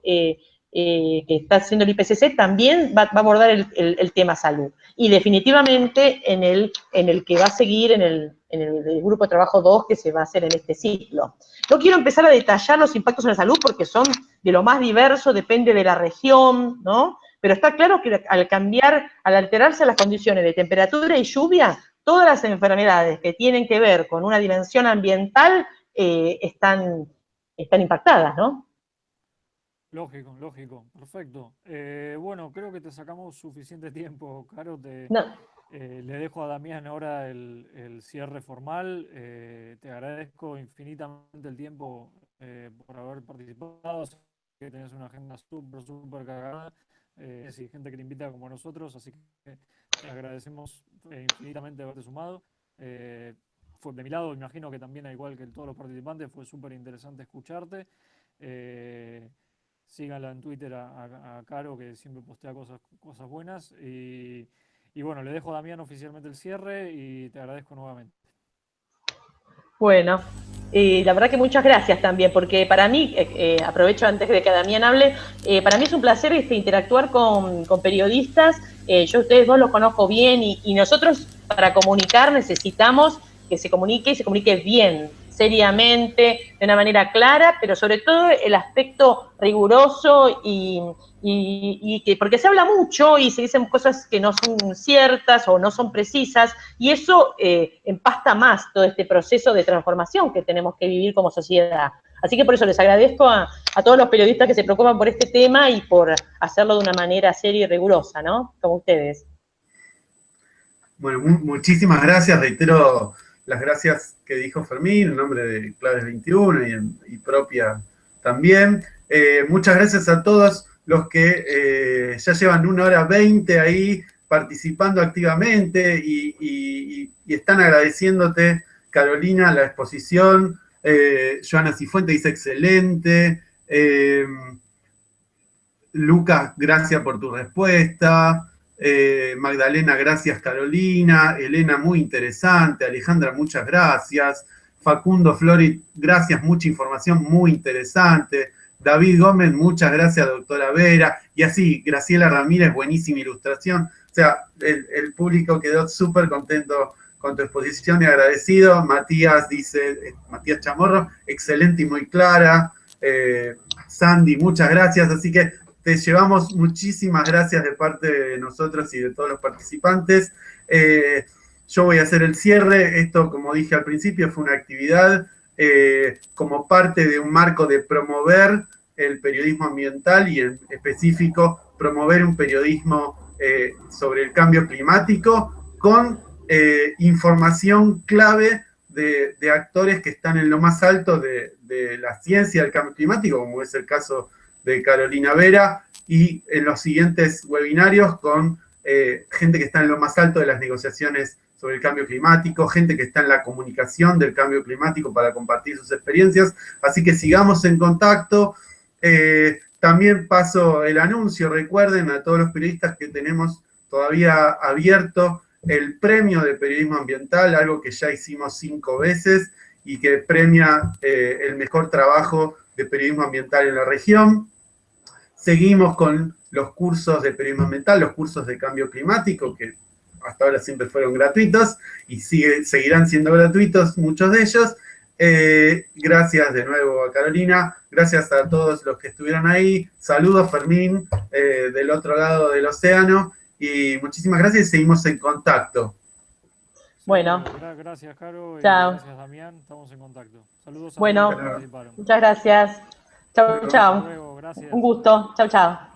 que está haciendo el IPCC, también va, a abordar el, tema salud y definitivamente en el, en el que va a seguir en el, en el, grupo de trabajo 2 que se va a hacer en este ciclo. No quiero empezar a detallar los impactos en la salud porque son de lo más diverso, depende de la región, ¿no? Pero está claro que al cambiar, al alterarse las condiciones de temperatura y lluvia, todas las enfermedades que tienen que ver con una dimensión ambiental eh, están, están impactadas, ¿no? Lógico, lógico, perfecto. Eh, bueno, creo que te sacamos suficiente tiempo, Caro. Te, eh, le dejo a Damián ahora el, cierre formal. Eh, te agradezco infinitamente el tiempo por haber participado. que tenés una agenda súper, súper cargada. y gente que te invita como nosotros, así que te agradecemos infinitamente haberte sumado. fue de mi lado, imagino que también, igual que todos los participantes, fue súper interesante escucharte síganla en Twitter a, Caro, que siempre postea cosas, cosas buenas. Y, bueno, le dejo a Damián oficialmente el cierre y te agradezco nuevamente. Bueno, y la verdad que muchas gracias también, porque para mí, eh, eh, aprovecho antes de que Damián hable, eh, para mí es un placer este, interactuar con, periodistas. yo ustedes dos los conozco bien y, y nosotros para comunicar necesitamos que se comunique y se comunique bien, seriamente, de una manera clara, pero sobre todo el aspecto riguroso y, que, porque se habla mucho y se dicen cosas que no son ciertas o no son precisas, y eso eh, empasta más todo este proceso de transformación que tenemos que vivir como sociedad. Así que por eso les agradezco a, todos los periodistas que se preocupan por este tema y por hacerlo de una manera seria y rigurosa, ¿no? Como ustedes. Bueno, muchísimas gracias, reitero las gracias que dijo Fermín, en nombre de Claves 21 y, propia también. Eh, muchas gracias a todos los que eh, ya llevan una hora veinte ahí participando activamente y, están agradeciéndote, Carolina, la exposición. Eh, Joana Cifuente dice excelente. Eh, Lucas, gracias por tu respuesta. Eh, Magdalena, gracias Carolina. Elena, muy interesante. Alejandra, muchas gracias. Facundo Flori, gracias, mucha información muy interesante. David Gómez, muchas gracias, doctora Vera. Y así, Graciela Ramírez, buenísima ilustración. O sea, el, público quedó súper contento con tu exposición y agradecido. Matías dice, eh, Matías Chamorro, excelente y muy clara. Eh, Sandy, muchas gracias. Así que te llevamos muchísimas gracias de parte de nosotros y de todos los participantes. Eh, yo voy a hacer el cierre. Esto, como dije al principio, fue una actividad eh, como parte de un marco de promover el periodismo ambiental y en específico promover un periodismo eh, sobre el cambio climático con información clave de, actores que están en lo más alto de, la ciencia del cambio climático, como es el caso de Carolina Vera y en los siguientes webinarios con eh, gente que está en lo más alto de las negociaciones sobre el cambio climático, gente que está en la comunicación del cambio climático para compartir sus experiencias. Así que sigamos en contacto. Eh, también paso el anuncio, recuerden a todos los periodistas que tenemos todavía abierto el premio de periodismo ambiental, algo que ya hicimos cinco veces y que premia eh, el mejor trabajo de periodismo ambiental en la región. Seguimos con los cursos de periodismo ambiental, los cursos de cambio climático, que hasta ahora siempre fueron gratuitos y sigue, seguirán siendo gratuitos muchos de ellos. Eh, gracias de nuevo a Carolina, gracias a todos los que estuvieron ahí. Saludos Fermín eh, del otro lado del océano y muchísimas gracias y seguimos en contacto. Bueno. Gracias, Caro. Chao. Gracias, Damián. Estamos en contacto. Saludos a bueno, todos los que participaron. Muchas gracias. Chao, chao. Un gusto. Chao, chao.